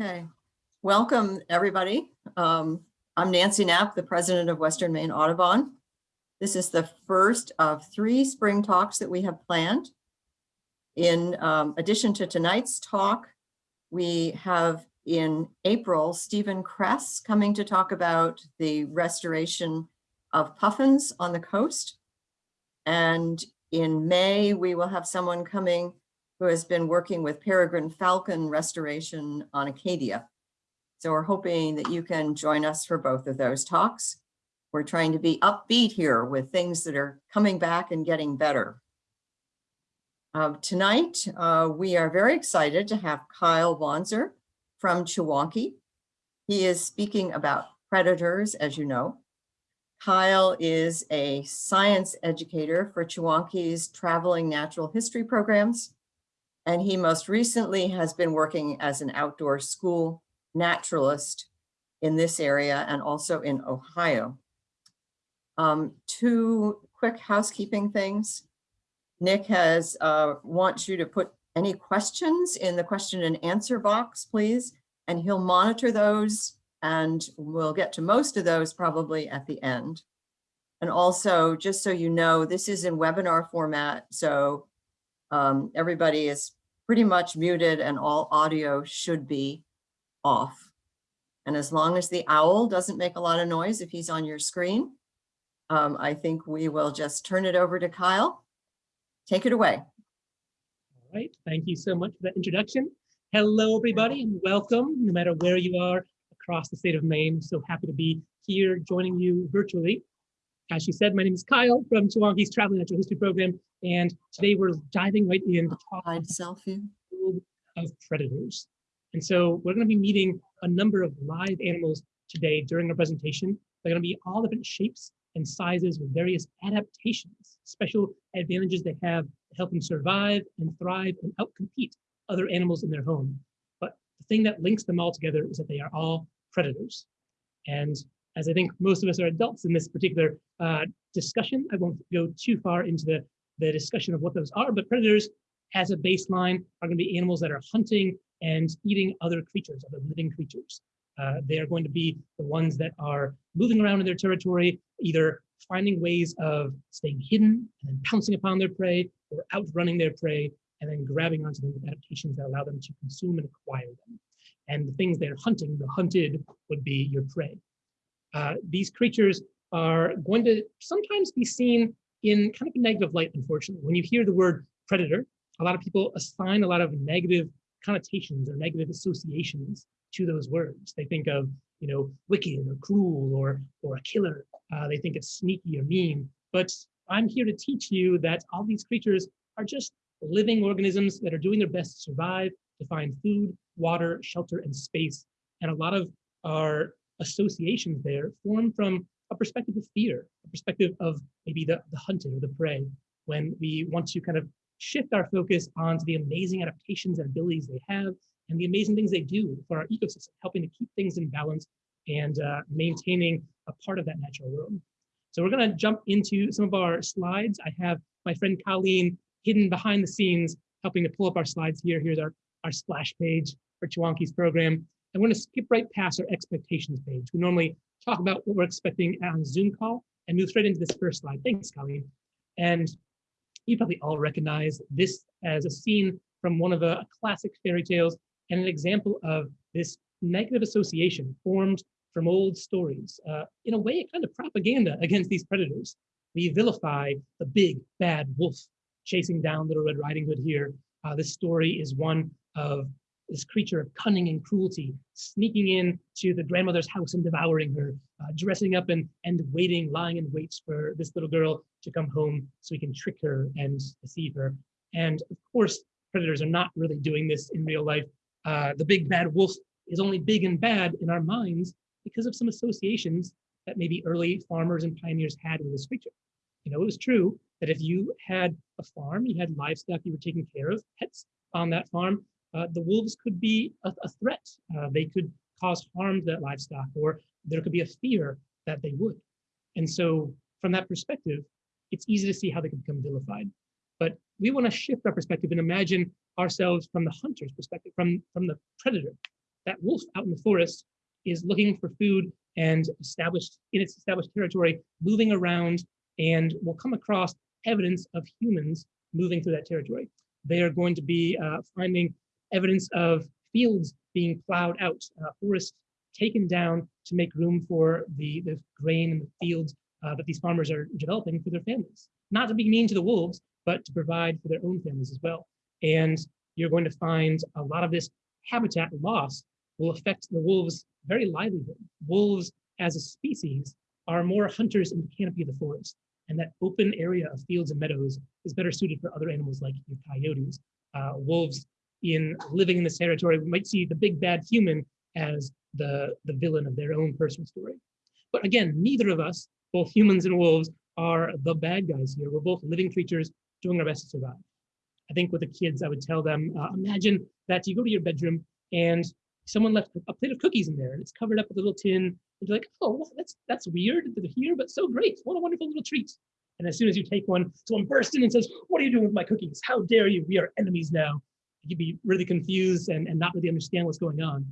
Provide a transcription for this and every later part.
Okay, welcome, everybody. Um, I'm Nancy Knapp, the president of Western Maine Audubon. This is the first of three spring talks that we have planned. In um, addition to tonight's talk, we have in April, Stephen Kress coming to talk about the restoration of puffins on the coast. And in May, we will have someone coming who has been working with peregrine falcon restoration on Acadia. So we're hoping that you can join us for both of those talks. We're trying to be upbeat here with things that are coming back and getting better. Uh, tonight, uh, we are very excited to have Kyle Wanzer from Chewonki. He is speaking about predators, as you know. Kyle is a science educator for Chewonki's traveling natural history programs. And he most recently has been working as an outdoor school naturalist in this area and also in Ohio. Um, two quick housekeeping things. Nick has uh, wants you to put any questions in the question and answer box, please, and he'll monitor those and we'll get to most of those probably at the end. And also, just so you know, this is in webinar format, so um, everybody is pretty much muted and all audio should be off. And as long as the owl doesn't make a lot of noise if he's on your screen, um, I think we will just turn it over to Kyle. Take it away. All right, thank you so much for that introduction. Hello, everybody, and welcome, no matter where you are across the state of Maine. So happy to be here joining you virtually. As she said, my name is Kyle from Chewonki's Traveling Natural History Program, and today we're diving right in to talk selfie. of predators. And so we're going to be meeting a number of live animals today during our presentation. They're going to be all different shapes and sizes with various adaptations, special advantages they have to help them survive and thrive and outcompete other animals in their home. But the thing that links them all together is that they are all predators. And as I think most of us are adults in this particular uh, discussion, I won't go too far into the, the discussion of what those are, but predators as a baseline are going to be animals that are hunting and eating other creatures, other living creatures. Uh, they are going to be the ones that are moving around in their territory, either finding ways of staying hidden and then pouncing upon their prey or outrunning their prey and then grabbing onto them with adaptations that allow them to consume and acquire them. And the things they're hunting, the hunted, would be your prey. Uh, these creatures are going to sometimes be seen in kind of a negative light, unfortunately. When you hear the word predator, a lot of people assign a lot of negative connotations or negative associations to those words. They think of, you know, wicked or cruel or, or a killer. Uh, they think it's sneaky or mean. But I'm here to teach you that all these creatures are just living organisms that are doing their best to survive, to find food, water, shelter, and space. And a lot of our associations there form from a perspective of fear, a perspective of maybe the, the hunted or the prey, when we want to kind of shift our focus onto the amazing adaptations and abilities they have and the amazing things they do for our ecosystem, helping to keep things in balance and uh, maintaining a part of that natural world. So we're going to jump into some of our slides. I have my friend Colleen hidden behind the scenes, helping to pull up our slides here. Here's our, our splash page for Chewonki's program. I'm going to skip right past our expectations page. We normally talk about what we're expecting on Zoom call and move straight into this first slide. Thanks, Colleen. And you probably all recognize this as a scene from one of the classic fairy tales and an example of this negative association formed from old stories. Uh, in a way, a kind of propaganda against these predators. We vilify the big bad wolf chasing down Little Red Riding Hood here. Uh, this story is one of this creature of cunning and cruelty, sneaking in to the grandmother's house and devouring her, uh, dressing up and, and waiting, lying in wait for this little girl to come home so he can trick her and deceive her. And of course, predators are not really doing this in real life. Uh, the big bad wolf is only big and bad in our minds because of some associations that maybe early farmers and pioneers had with this creature. You know, it was true that if you had a farm, you had livestock you were taking care of, pets on that farm, uh, the wolves could be a, a threat. Uh, they could cause harm to that livestock, or there could be a fear that they would. And so, from that perspective, it's easy to see how they can become vilified. But we want to shift our perspective and imagine ourselves from the hunter's perspective, from, from the predator. that wolf out in the forest is looking for food and established in its established territory, moving around and will come across evidence of humans moving through that territory. They are going to be uh, finding evidence of fields being plowed out, uh, forests taken down to make room for the, the grain and the fields uh, that these farmers are developing for their families. Not to be mean to the wolves, but to provide for their own families as well. And you're going to find a lot of this habitat loss will affect the wolves' very livelihood. Wolves as a species are more hunters in the canopy of the forest. And that open area of fields and meadows is better suited for other animals like your coyotes. Uh, wolves in living in this territory we might see the big bad human as the, the villain of their own personal story. But again, neither of us, both humans and wolves, are the bad guys here. We're both living creatures doing our best to survive. I think with the kids, I would tell them, uh, imagine that you go to your bedroom and someone left a plate of cookies in there and it's covered up with a little tin. And you're like, oh, that's that's weird that they're here, but so great. What a wonderful little treat. And as soon as you take one, someone bursts in and says, what are you doing with my cookies? How dare you? We are enemies now. You'd be really confused and, and not really understand what's going on.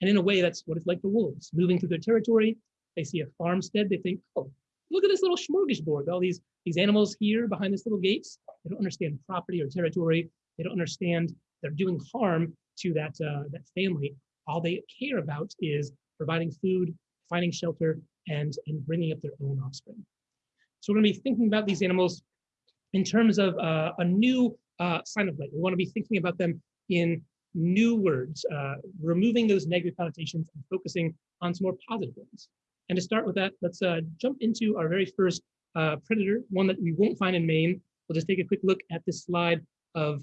And in a way, that's what it's like for wolves. Moving through their territory, they see a farmstead, they think, oh, look at this little smorgasbord, all these, these animals here behind this little gates. They don't understand property or territory. They don't understand they're doing harm to that, uh, that family. All they care about is providing food, finding shelter, and, and bringing up their own offspring. So we're gonna be thinking about these animals in terms of uh, a new uh, sign of light. We wanna be thinking about them in new words, uh, removing those negative connotations and focusing on some more positive ones. And to start with that, let's uh, jump into our very first uh, predator, one that we won't find in Maine. We'll just take a quick look at this slide of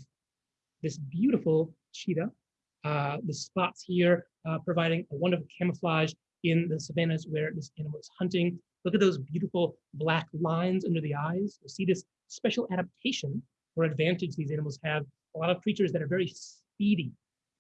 this beautiful cheetah. Uh, the spots here uh, providing a wonderful camouflage in the savannas where this animal is hunting. Look at those beautiful black lines under the eyes. You'll see this special adaptation or advantage these animals have. A lot of creatures that are very speedy,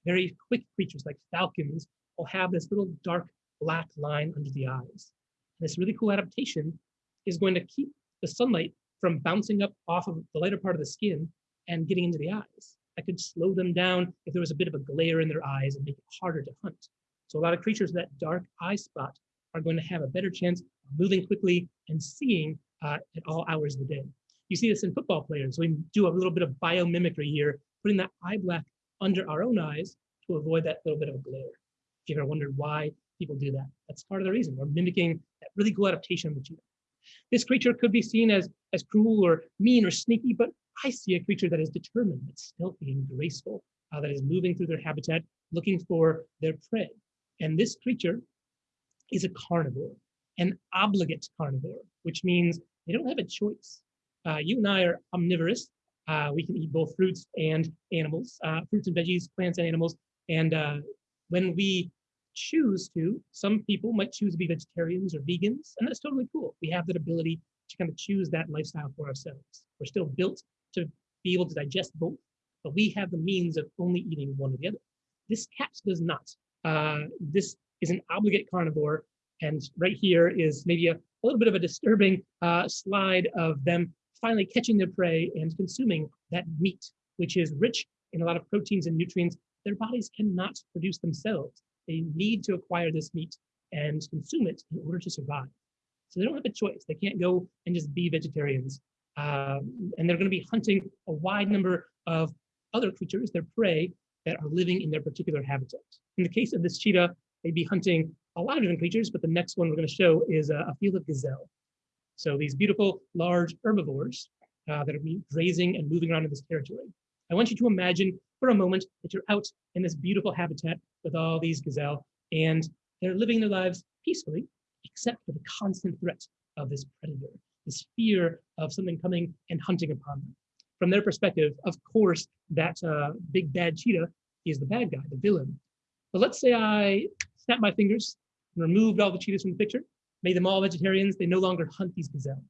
very quick creatures like falcons will have this little dark black line under the eyes. This really cool adaptation is going to keep the sunlight from bouncing up off of the lighter part of the skin and getting into the eyes. That could slow them down if there was a bit of a glare in their eyes and make it harder to hunt. So a lot of creatures with that dark eye spot are going to have a better chance of moving quickly and seeing uh, at all hours of the day. You see this in football players. We do a little bit of biomimicry here, putting that eye black under our own eyes to avoid that little bit of a glare. If you ever wondered why people do that, that's part of the reason. We're mimicking that really cool adaptation of the cheetah. This creature could be seen as, as cruel or mean or sneaky, but I see a creature that is determined, that's stealthy and graceful, uh, that is moving through their habitat, looking for their prey. And this creature is a carnivore, an obligate carnivore, which means they don't have a choice. Uh, you and I are omnivorous. Uh, we can eat both fruits and animals, uh, fruits and veggies, plants and animals. And when we choose to, some people might choose to be vegetarians or vegans, and that's totally cool. We have that ability to kind of choose that lifestyle for ourselves. We're still built to be able to digest both, but we have the means of only eating one or the other. This cat does not. Uh, this is an obligate carnivore, and right here is maybe a, a little bit of a disturbing uh, slide of them finally catching their prey and consuming that meat, which is rich in a lot of proteins and nutrients their bodies cannot produce themselves. They need to acquire this meat and consume it in order to survive. So they don't have a choice. They can't go and just be vegetarians. Um, and they're going to be hunting a wide number of other creatures, their prey, that are living in their particular habitat. In the case of this cheetah, they'd be hunting a lot of different creatures, but the next one we're going to show is a, a field of gazelle. So these beautiful, large herbivores uh, that are grazing and moving around in this territory. I want you to imagine for a moment that you're out in this beautiful habitat with all these gazelle, and they're living their lives peacefully, except for the constant threat of this predator, this fear of something coming and hunting upon them. From their perspective, of course, that uh, big bad cheetah is the bad guy, the villain. But let's say I snap my fingers and removed all the cheetahs from the picture, made them all vegetarians, they no longer hunt these gazelle.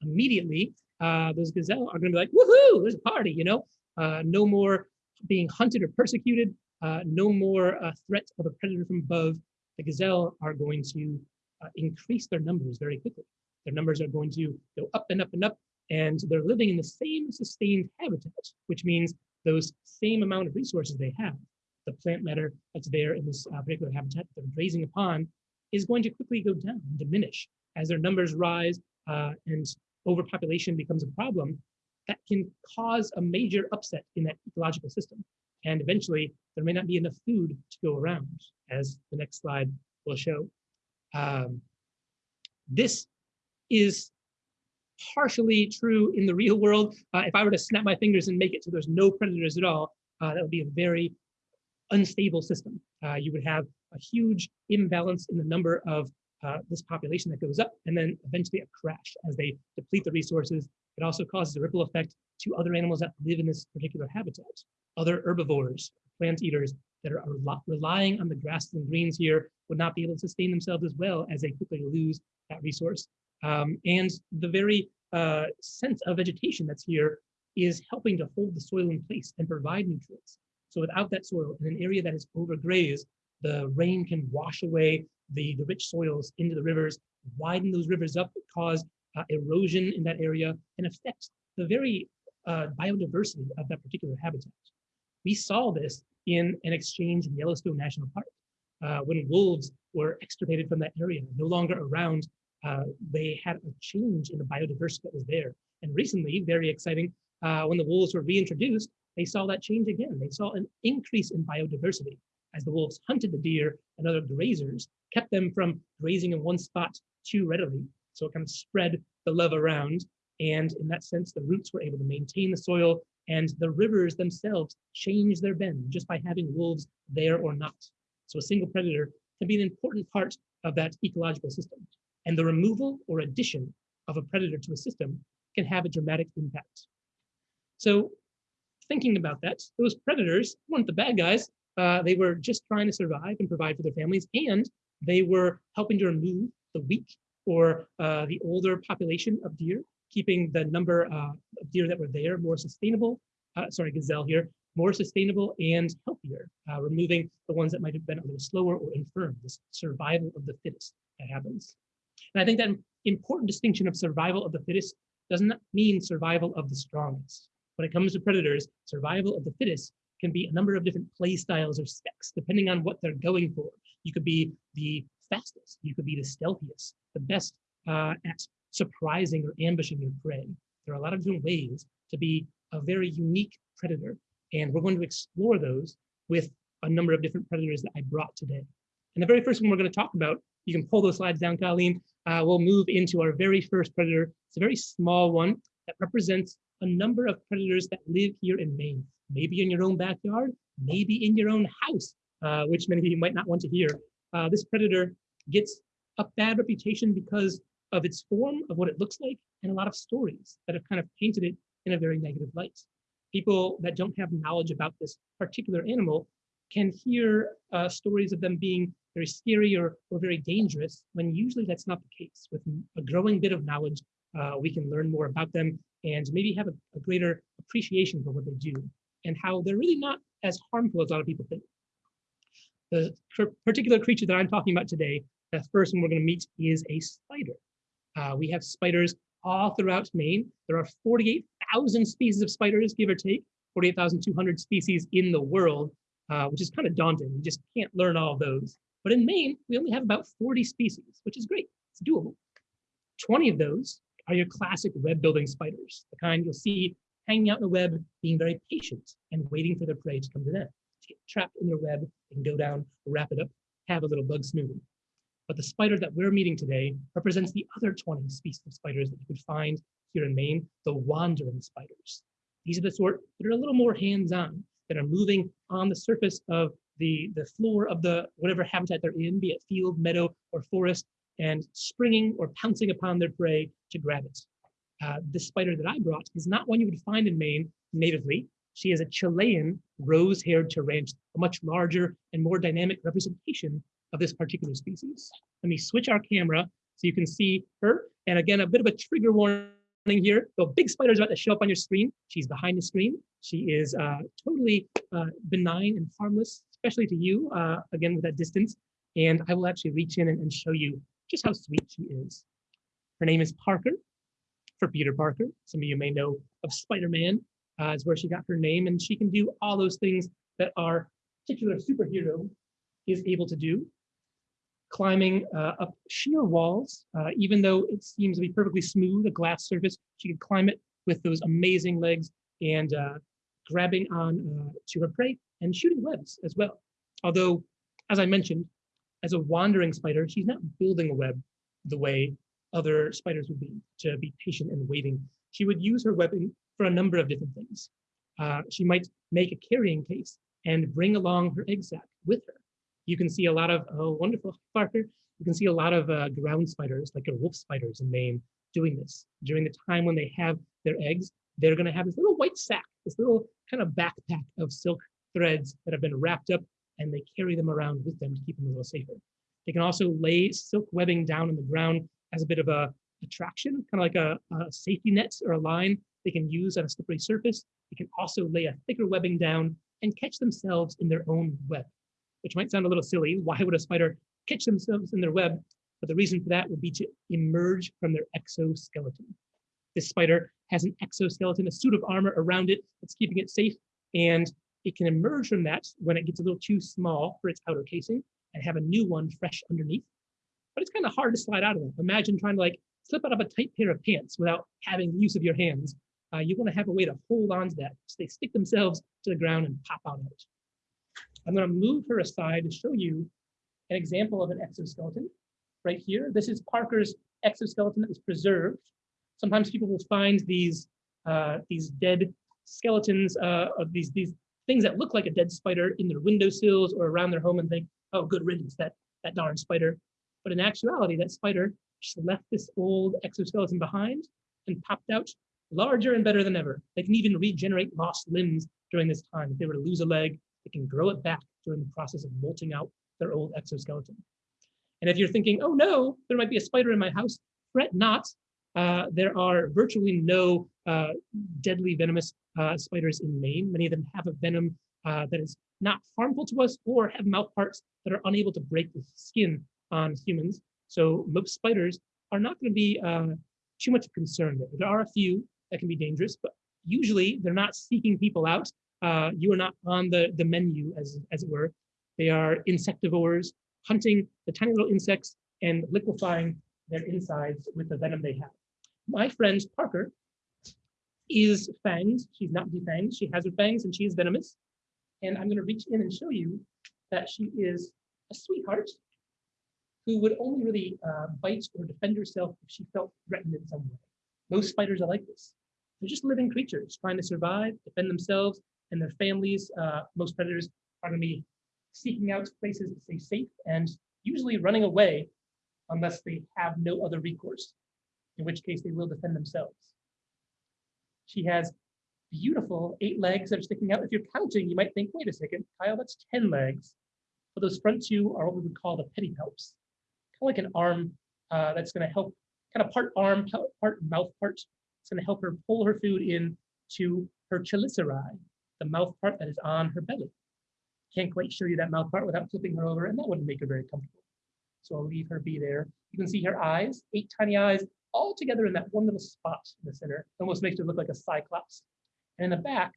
Immediately, uh, those gazelle are gonna be like, woohoo, there's a party, you know? Uh, no more being hunted or persecuted, uh, no more uh, threat of a predator from above. The gazelle are going to uh, increase their numbers very quickly. Their numbers are going to go up and up and up, and they're living in the same sustained habitat, which means those same amount of resources they have the plant matter that's there in this uh, particular habitat that they're grazing upon is going to quickly go down diminish as their numbers rise uh, and overpopulation becomes a problem that can cause a major upset in that ecological system. And eventually, there may not be enough food to go around, as the next slide will show. Um, this is partially true in the real world. Uh, if I were to snap my fingers and make it so there's no predators at all, uh, that would be a very unstable system. Uh, you would have a huge imbalance in the number of uh, this population that goes up and then eventually a crash as they deplete the resources. It also causes a ripple effect to other animals that live in this particular habitat. Other herbivores, plant eaters that are, relying on the grasses and greens here would not be able to sustain themselves as well as they quickly lose that resource. Um, and the very uh, sense of vegetation that's here is helping to hold the soil in place and provide nutrients. So without that soil in an area that is overgrazed, the rain can wash away the, the rich soils into the rivers, widen those rivers up, cause uh, erosion in that area, and affect the very uh, biodiversity of that particular habitat. We saw this in an exchange in Yellowstone National Park. Uh, when wolves were extirpated from that area, no longer around, uh, they had a change in the biodiversity that was there. And recently, very exciting, uh, when the wolves were reintroduced, they saw that change again. They saw an increase in biodiversity as the wolves hunted the deer and other grazers, kept them from grazing in one spot too readily. So it kind of spread the love around. And in that sense, the roots were able to maintain the soil and the rivers themselves change their bend just by having wolves there or not. So a single predator can be an important part of that ecological system. And the removal or addition of a predator to a system can have a dramatic impact. So thinking about that, those predators weren't the bad guys. Uh, they were just trying to survive and provide for their families, and they were helping to remove the weak or uh, the older population of deer, keeping the number uh, of deer that were there more sustainable, uh, sorry, gazelle here, more sustainable and healthier, uh, removing the ones that might have been a little slower or infirm, this survival of the fittest that happens. And I think that important distinction of survival of the fittest does not mean survival of the strongest. When it comes to predators, survival of the fittest can be a number of different play styles or specs, depending on what they're going for. You could be the fastest, you could be the stealthiest, the best uh, at surprising or ambushing your prey. There are a lot of different ways to be a very unique predator, and we're going to explore those with a number of different predators that I brought today. And the very first one we're going to talk about, you can pull those slides down, Colleen. Uh, we'll move into our very first predator. It's a very small one that represents a number of predators that live here in Maine, maybe in your own backyard, maybe in your own house, uh, which many of you might not want to hear. Uh, this predator gets a bad reputation because of its form, of what it looks like, and a lot of stories that have kind of painted it in a very negative light. People that don't have knowledge about this particular animal can hear uh, stories of them being very scary or, or very dangerous, when usually that's not the case. With a growing bit of knowledge, uh, we can learn more about them and maybe have a, a greater appreciation for what they do and how they're really not as harmful as a lot of people think. The particular creature that I'm talking about today, the first one we're going to meet is a spider. Uh, we have spiders all throughout Maine. There are 48,000 species of spiders, give or take, 48,200 species in the world, uh, which is kind of daunting. You just can't learn all of those. But in Maine, we only have about 40 species, which is great. It's doable. 20 of those are your classic web building spiders, the kind you'll see hanging out in the web, being very patient and waiting for their prey to come to them. Get trapped in their web, and go down, wrap it up, have a little bug smoothie. But the spider that we're meeting today represents the other 20 species of spiders that you could find here in Maine, the wandering spiders. These are the sort that are a little more hands-on, that are moving on the surface of the, the floor of the whatever habitat they're in, be it field, meadow, or forest, and springing or pouncing upon their prey to grab it. Uh, the spider that I brought is not one you would find in Maine natively. She is a Chilean rose-haired tarantula, a much larger and more dynamic representation of this particular species. Let me switch our camera so you can see her. And again, a bit of a trigger warning here. The big spider is about to show up on your screen. She's behind the screen. She is uh, totally uh, benign and harmless, especially to you, uh, again, with that distance. And I will actually reach in and, and show you just how sweet she is. Her name is Parker, for Peter Parker. Some of you may know of Spider-Man uh, is where she got her name, and she can do all those things that our particular superhero is able to do. Climbing uh, up sheer walls, uh, even though it seems to be perfectly smooth, a glass surface, she can climb it with those amazing legs and uh, grabbing on uh, to her prey and shooting webs as well. Although, as I mentioned, as a wandering spider, she's not building a web the way other spiders would be, to be patient and waiting. She would use her webbing for a number of different things. Uh, she might make a carrying case and bring along her egg sac with her. You can see a lot of, oh, wonderful, Parker. You can see a lot of uh, ground spiders, like wolf spiders in Maine, doing this. During the time when they have their eggs, they're gonna have this little white sack, this little kind of backpack of silk threads that have been wrapped up and they carry them around with them to keep them a little safer. They can also lay silk webbing down on the ground as a bit of a attraction, kind of like a, a safety net or a line they can use on a slippery surface. They can also lay a thicker webbing down and catch themselves in their own web which might sound a little silly. Why would a spider catch themselves in their web? But the reason for that would be to emerge from their exoskeleton. This spider has an exoskeleton, a suit of armor around it that's keeping it safe, and it can emerge from that when it gets a little too small for its outer casing and have a new one fresh underneath. But it's kind of hard to slide out of them. Imagine trying to like slip out of a tight pair of pants without having the use of your hands. Uh, you want to have a way to hold on to that so they stick themselves to the ground and pop out of it. I'm going to move her aside to show you an example of an exoskeleton right here. This is Parker's exoskeleton that was preserved. Sometimes people will find these uh, these dead skeletons uh, of these these things that look like a dead spider in their windowsills or around their home and think, oh, good riddance, that that darn spider. But in actuality, that spider just left this old exoskeleton behind and popped out larger and better than ever. They can even regenerate lost limbs during this time. If they were to lose a leg, they can grow it back during the process of molting out their old exoskeleton. And if you're thinking, oh no, there might be a spider in my house, fret not. Uh, there are virtually no uh, deadly venomous uh, spiders in Maine. Many of them have a venom uh, that is not harmful to us or have mouth parts that are unable to break the skin on humans. So most spiders are not going to be uh, too much concerned. There are a few that can be dangerous, but usually they're not seeking people out uh, you are not on the, the menu, as, as it were. They are insectivores, hunting the tiny little insects and liquefying their insides with the venom they have. My friend Parker is fanged. She's not defanged. She has her fangs and she is venomous. And I'm going to reach in and show you that she is a sweetheart who would only really uh, bite or defend herself if she felt threatened in some way. Most spiders are like this. They're just living creatures trying to survive, defend themselves, and their families, uh, most predators are going to be seeking out places to stay safe and usually running away unless they have no other recourse, in which case they will defend themselves. She has beautiful eight legs that are sticking out. If you're counting, you might think, wait a second, Kyle, that's 10 legs. But those front two are what we would call the pedipalps, like an arm uh, that's going to help, kind of part arm, part mouth part. It's going to help her pull her food in to her chelicerae, the mouth part that is on her belly. Can't quite show you that mouth part without flipping her over, and that wouldn't make her very comfortable. So I'll leave her be there. You can see her eyes, eight tiny eyes, all together in that one little spot in the center. Almost makes her look like a cyclops. And in the back,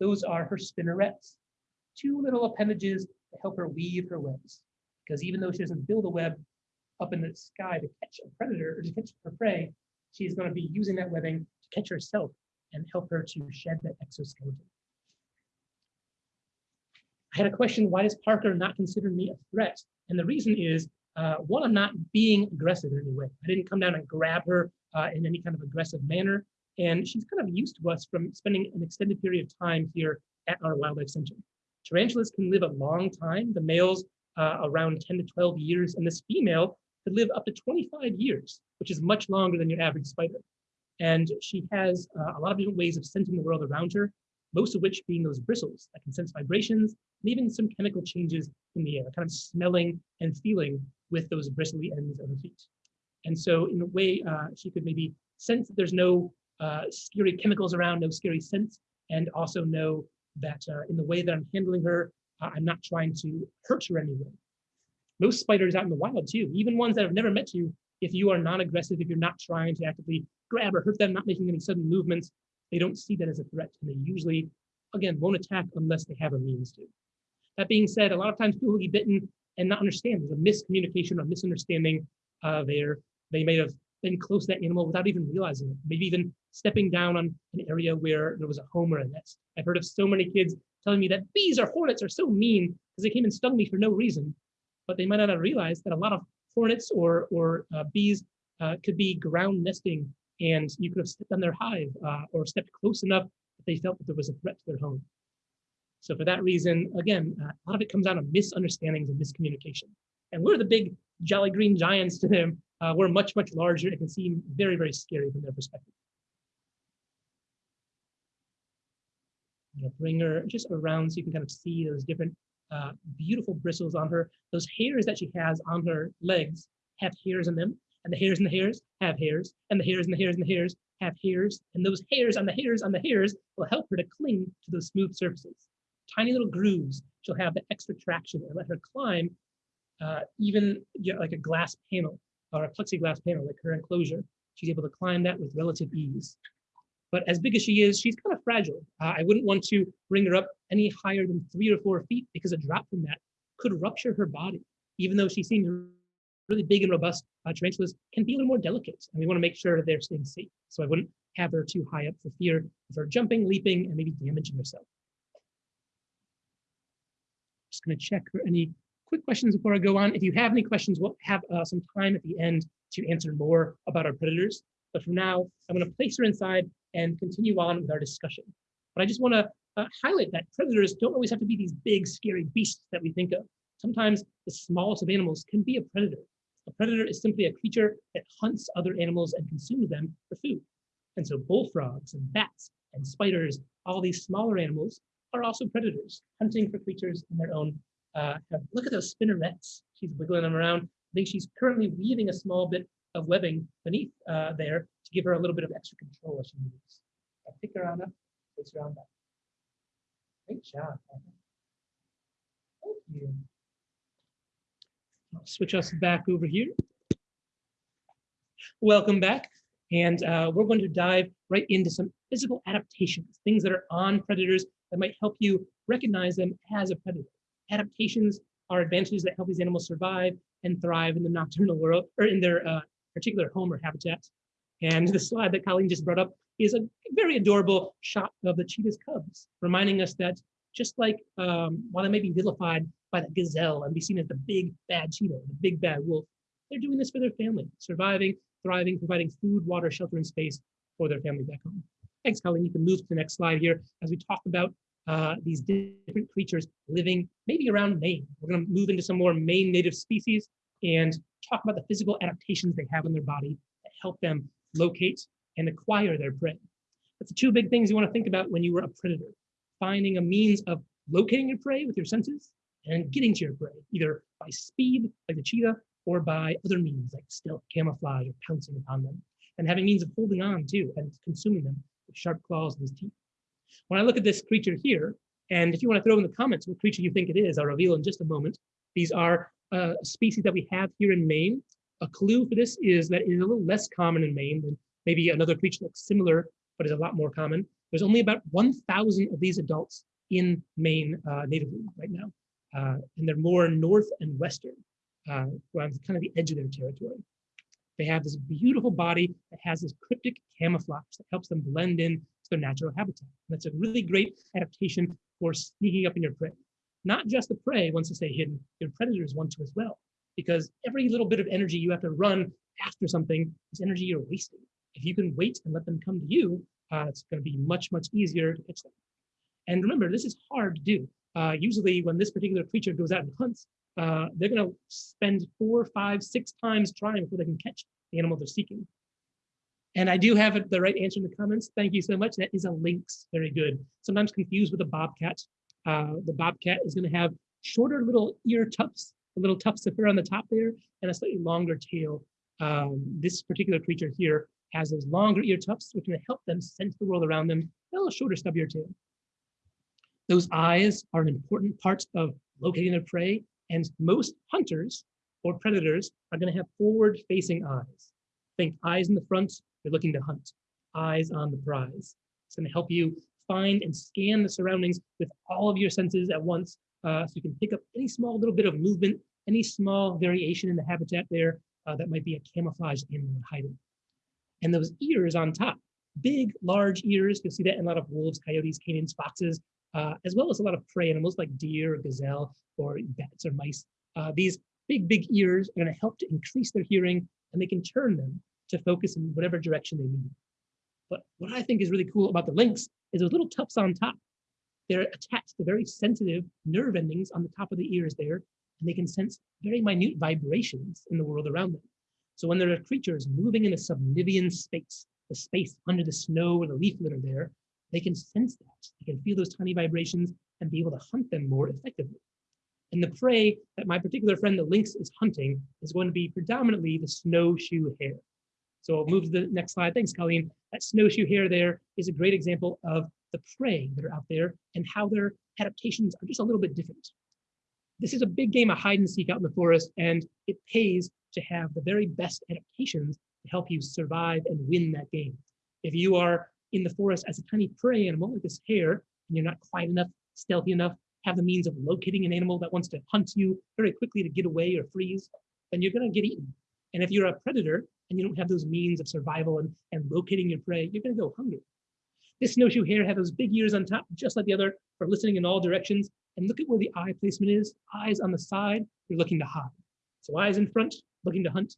those are her spinnerets, two little appendages to help her weave her webs. Because even though she doesn't build a web up in the sky to catch a predator or to catch her prey, she's going to be using that webbing to catch herself and help her to shed that exoskeleton. I had a question, why does Parker not consider me a threat? And the reason is, uh, one, I'm not being aggressive in any way. I didn't come down and grab her uh, in any kind of aggressive manner. And she's kind of used to us from spending an extended period of time here at our wildlife center. Tarantulas can live a long time. The males uh, around 10 to 12 years, and this female could live up to 25 years, which is much longer than your average spider. And she has uh, a lot of different ways of sensing the world around her, most of which being those bristles that can sense vibrations and even some chemical changes in the air, kind of smelling and feeling with those bristly ends of her feet. And so in a way, uh, she could maybe sense that there's no uh, scary chemicals around, no scary scents, and also know that uh, in the way that I'm handling her, I'm not trying to hurt her anyway. Most spiders out in the wild too, even ones that have never met you, if you are non-aggressive, if you're not trying to actively grab or hurt them, not making any sudden movements, they don't see that as a threat. And they usually, again, won't attack unless they have a means to. That being said, a lot of times people will be bitten and not understand. There's a miscommunication or misunderstanding uh, there. They may have been close to that animal without even realizing it. Maybe even stepping down on an area where there was a home or a nest. I've heard of so many kids telling me that bees or hornets are so mean because they came and stung me for no reason. But they might not have realized that a lot of hornets or, or uh, bees uh, could be ground nesting and you could have stepped on their hive uh, or stepped close enough that they felt that there was a threat to their home. So for that reason, again, uh, a lot of it comes down to misunderstandings and miscommunication. And we're the big jolly green giants to them. Uh, we're much, much larger. It can seem very, very scary from their perspective. I'm gonna bring her just around so you can kind of see those different uh, beautiful bristles on her. Those hairs that she has on her legs have hairs in them, and the hairs and the hairs have hairs, and the hairs and the hairs and the hairs have hairs, and those hairs on the hairs on the hairs will help her to cling to those smooth surfaces. Tiny little grooves, she'll have the extra traction and let her climb uh, even you know, like a glass panel or a plexiglass panel, like her enclosure. She's able to climb that with relative ease. But as big as she is, she's kind of fragile. Uh, I wouldn't want to bring her up any higher than three or four feet because a drop from that could rupture her body. Even though she seems really big and robust, uh, tarantulas can be a little more delicate, and we want to make sure they're staying safe. So I wouldn't have her too high up for fear of her jumping, leaping, and maybe damaging herself. Just going to check for any quick questions before I go on. If you have any questions, we'll have uh, some time at the end to answer more about our predators. But for now, I'm going to place her inside and continue on with our discussion. But I just want to uh, highlight that predators don't always have to be these big, scary beasts that we think of. Sometimes the smallest of animals can be a predator. A predator is simply a creature that hunts other animals and consumes them for food. And so bullfrogs and bats and spiders, all these smaller animals are also predators, hunting for creatures in their own. Uh, look at those spinnerets. She's wiggling them around. I think she's currently weaving a small bit of webbing beneath uh, there to give her a little bit of extra control as she moves. I pick her on up, place her on back. Great job. Thank you. I'll switch us back over here. Welcome back. And uh, we're going to dive right into some physical adaptations, things that are on predators that might help you recognize them as a predator. Adaptations are advantages that help these animals survive and thrive in the nocturnal world or in their uh, particular home or habitat. And the slide that Colleen just brought up is a very adorable shot of the cheetah's cubs, reminding us that just like um, while they may be vilified by the gazelle and be seen as the big bad cheetah, the big bad wolf, they're doing this for their family, surviving, thriving, providing food, water, shelter, and space for their family back home. Thanks, Colleen. You can move to the next slide here as we talk about uh, these different creatures living maybe around Maine. We're going to move into some more Maine native species and talk about the physical adaptations they have in their body that help them locate and acquire their prey. That's the two big things you want to think about when you are a predator. Finding a means of locating your prey with your senses and getting to your prey, either by speed, like the cheetah, or by other means like stealth, camouflage, or pouncing upon them, and having means of holding on to and consuming them with sharp claws and his teeth. When I look at this creature here, and if you want to throw in the comments what creature you think it is, I'll reveal in just a moment. These are uh, species that we have here in Maine. A clue for this is that it is a little less common in Maine than maybe another creature that's similar, but is a lot more common. There's only about 1,000 of these adults in Maine uh, natively right now. Uh, and they're more north and western, uh, around kind of the edge of their territory. They have this beautiful body that has this cryptic camouflage that helps them blend in to their natural habitat. And that's a really great adaptation for sneaking up in your prey. Not just the prey wants to stay hidden, your predators want to as well. Because every little bit of energy you have to run after something is energy you're wasting. If you can wait and let them come to you, uh, it's going to be much, much easier to catch them. And remember, this is hard to do. Uh, usually when this particular creature goes out and hunts, uh, they're going to spend four, five, six times trying before they can catch the animal they're seeking. And I do have the right answer in the comments. Thank you so much. That is a lynx. Very good. Sometimes confused with a bobcat. Uh, the bobcat is going to have shorter little ear tufts, the little fur on the top there, and a slightly longer tail. Um, this particular creature here has those longer ear tufts, which can help them sense the world around them, a little shorter stubbier tail. Those eyes are an important part of locating their prey, and most hunters or predators are going to have forward-facing eyes. Think eyes in the front, you're looking to hunt. Eyes on the prize. It's going to help you find and scan the surroundings with all of your senses at once uh, so you can pick up any small little bit of movement, any small variation in the habitat there uh, that might be a camouflaged animal hiding. And those ears on top, big, large ears, you'll see that in a lot of wolves, coyotes, canines, foxes, uh, as well as a lot of prey animals like deer or gazelle or bats or mice. Uh, these big, big ears are going to help to increase their hearing and they can turn them to focus in whatever direction they need. But what I think is really cool about the lynx is those little tufts on top. They're attached to very sensitive nerve endings on the top of the ears there, and they can sense very minute vibrations in the world around them. So when there are creatures moving in a subnivean space, the space under the snow or the leaf litter there, they can sense that. They can feel those tiny vibrations and be able to hunt them more effectively. And the prey that my particular friend, the lynx, is hunting is going to be predominantly the snowshoe hare. So I'll move to the next slide. Thanks, Colleen. That snowshoe hare there is a great example of the prey that are out there and how their adaptations are just a little bit different. This is a big game of hide and seek out in the forest, and it pays to have the very best adaptations to help you survive and win that game. If you are in the forest as a tiny prey animal like this hare, and you're not quiet enough, stealthy enough, have the means of locating an animal that wants to hunt you very quickly to get away or freeze, then you're going to get eaten. And if you're a predator and you don't have those means of survival and, and locating your prey, you're going to go hungry. This snowshoe hare had those big ears on top, just like the other, for listening in all directions. And look at where the eye placement is. Eyes on the side, you're looking to hide. So eyes in front, looking to hunt.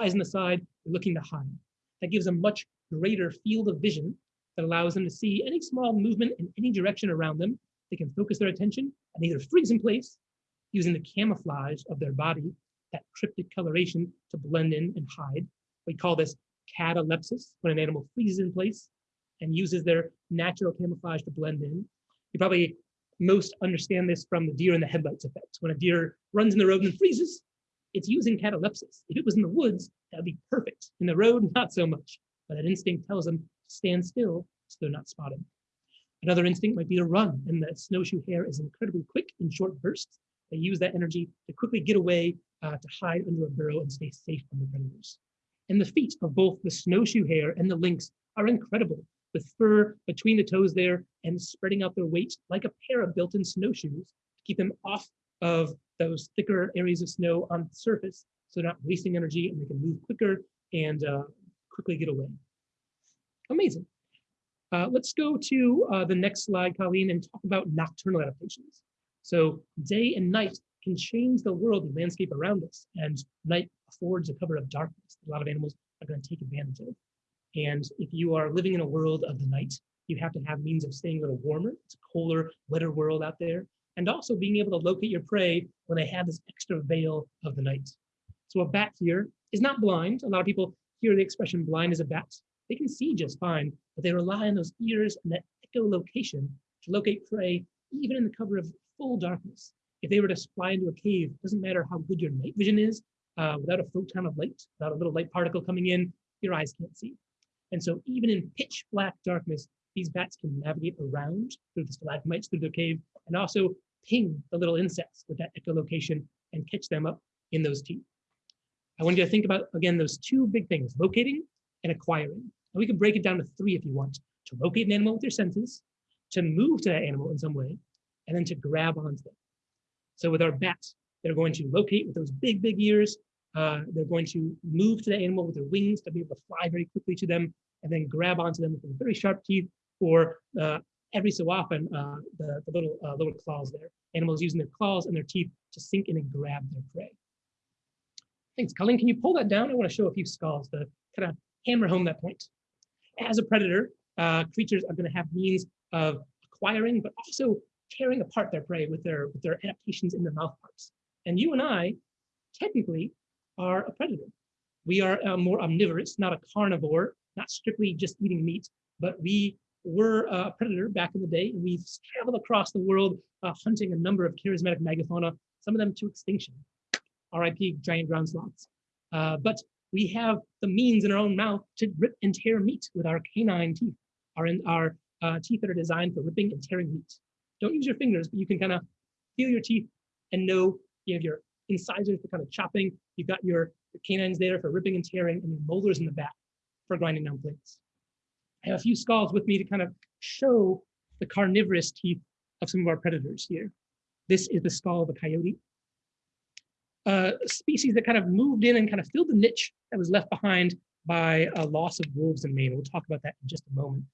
Eyes on the side, you're looking to hide. That gives a much greater field of vision that allows them to see any small movement in any direction around them they can focus their attention and either freeze in place using the camouflage of their body, that cryptic coloration to blend in and hide. We call this catalepsis, when an animal freezes in place and uses their natural camouflage to blend in. You probably most understand this from the deer in the headlights effect. When a deer runs in the road and freezes, it's using catalepsis. If it was in the woods, that would be perfect. In the road, not so much. But that instinct tells them to stand still so they're not spotted. Another instinct might be to run, and the snowshoe hare is incredibly quick in short bursts. They use that energy to quickly get away, uh, to hide under a burrow and stay safe from the predators. And the feet of both the snowshoe hare and the lynx are incredible, with fur between the toes there and spreading out their weight like a pair of built-in snowshoes to keep them off of those thicker areas of snow on the surface so they're not wasting energy and they can move quicker and uh, quickly get away. Amazing. Uh, let's go to uh, the next slide, Colleen, and talk about nocturnal adaptations. So day and night can change the world and landscape around us, and night affords a cover of darkness that a lot of animals are going to take advantage of. And if you are living in a world of the night, you have to have means of staying a little warmer. It's a colder, wetter world out there. And also being able to locate your prey when they have this extra veil of the night. So a bat here is not blind. A lot of people hear the expression blind as a bat. They can see just fine, but they rely on those ears and that echolocation to locate prey, even in the cover of full darkness. If they were to fly into a cave, it doesn't matter how good your night vision is, uh, without a photon of light, without a little light particle coming in, your eyes can't see. And so even in pitch black darkness, these bats can navigate around through the stalagmites, through the cave, and also ping the little insects with that echolocation and catch them up in those teeth. I want you to think about, again, those two big things, locating and acquiring. And we can break it down to three if you want. To locate an animal with your senses, to move to that animal in some way, and then to grab onto them. So with our bats, they're going to locate with those big, big ears. Uh, they're going to move to the animal with their wings to be able to fly very quickly to them, and then grab onto them with their very sharp teeth, or uh, every so often, uh, the, the, little uh, little claws there. Animals using their claws and their teeth to sink in and grab their prey. Thanks, Colleen. Can you pull that down? I want to show a few skulls to kind of hammer home that point as a predator, uh, creatures are going to have means of acquiring, but also tearing apart their prey with their with their adaptations in their mouth parts. And you and I, technically, are a predator. We are uh, more omnivorous, not a carnivore, not strictly just eating meat, but we were a predator back in the day, and we've traveled across the world uh, hunting a number of charismatic megafauna, some of them to extinction. R.I.P. giant ground sloths. Uh, but we have the means in our own mouth to rip and tear meat with our canine teeth, our, our uh, teeth that are designed for ripping and tearing meat. Don't use your fingers, but you can kind of feel your teeth and know you have your incisors for kind of chopping. You've got your, your canines there for ripping and tearing, and your molars in the back for grinding down plates. I have a few skulls with me to kind of show the carnivorous teeth of some of our predators here. This is the skull of a coyote. A species that kind of moved in and kind of filled the niche that was left behind by a loss of wolves in Maine. We'll talk about that in just a moment.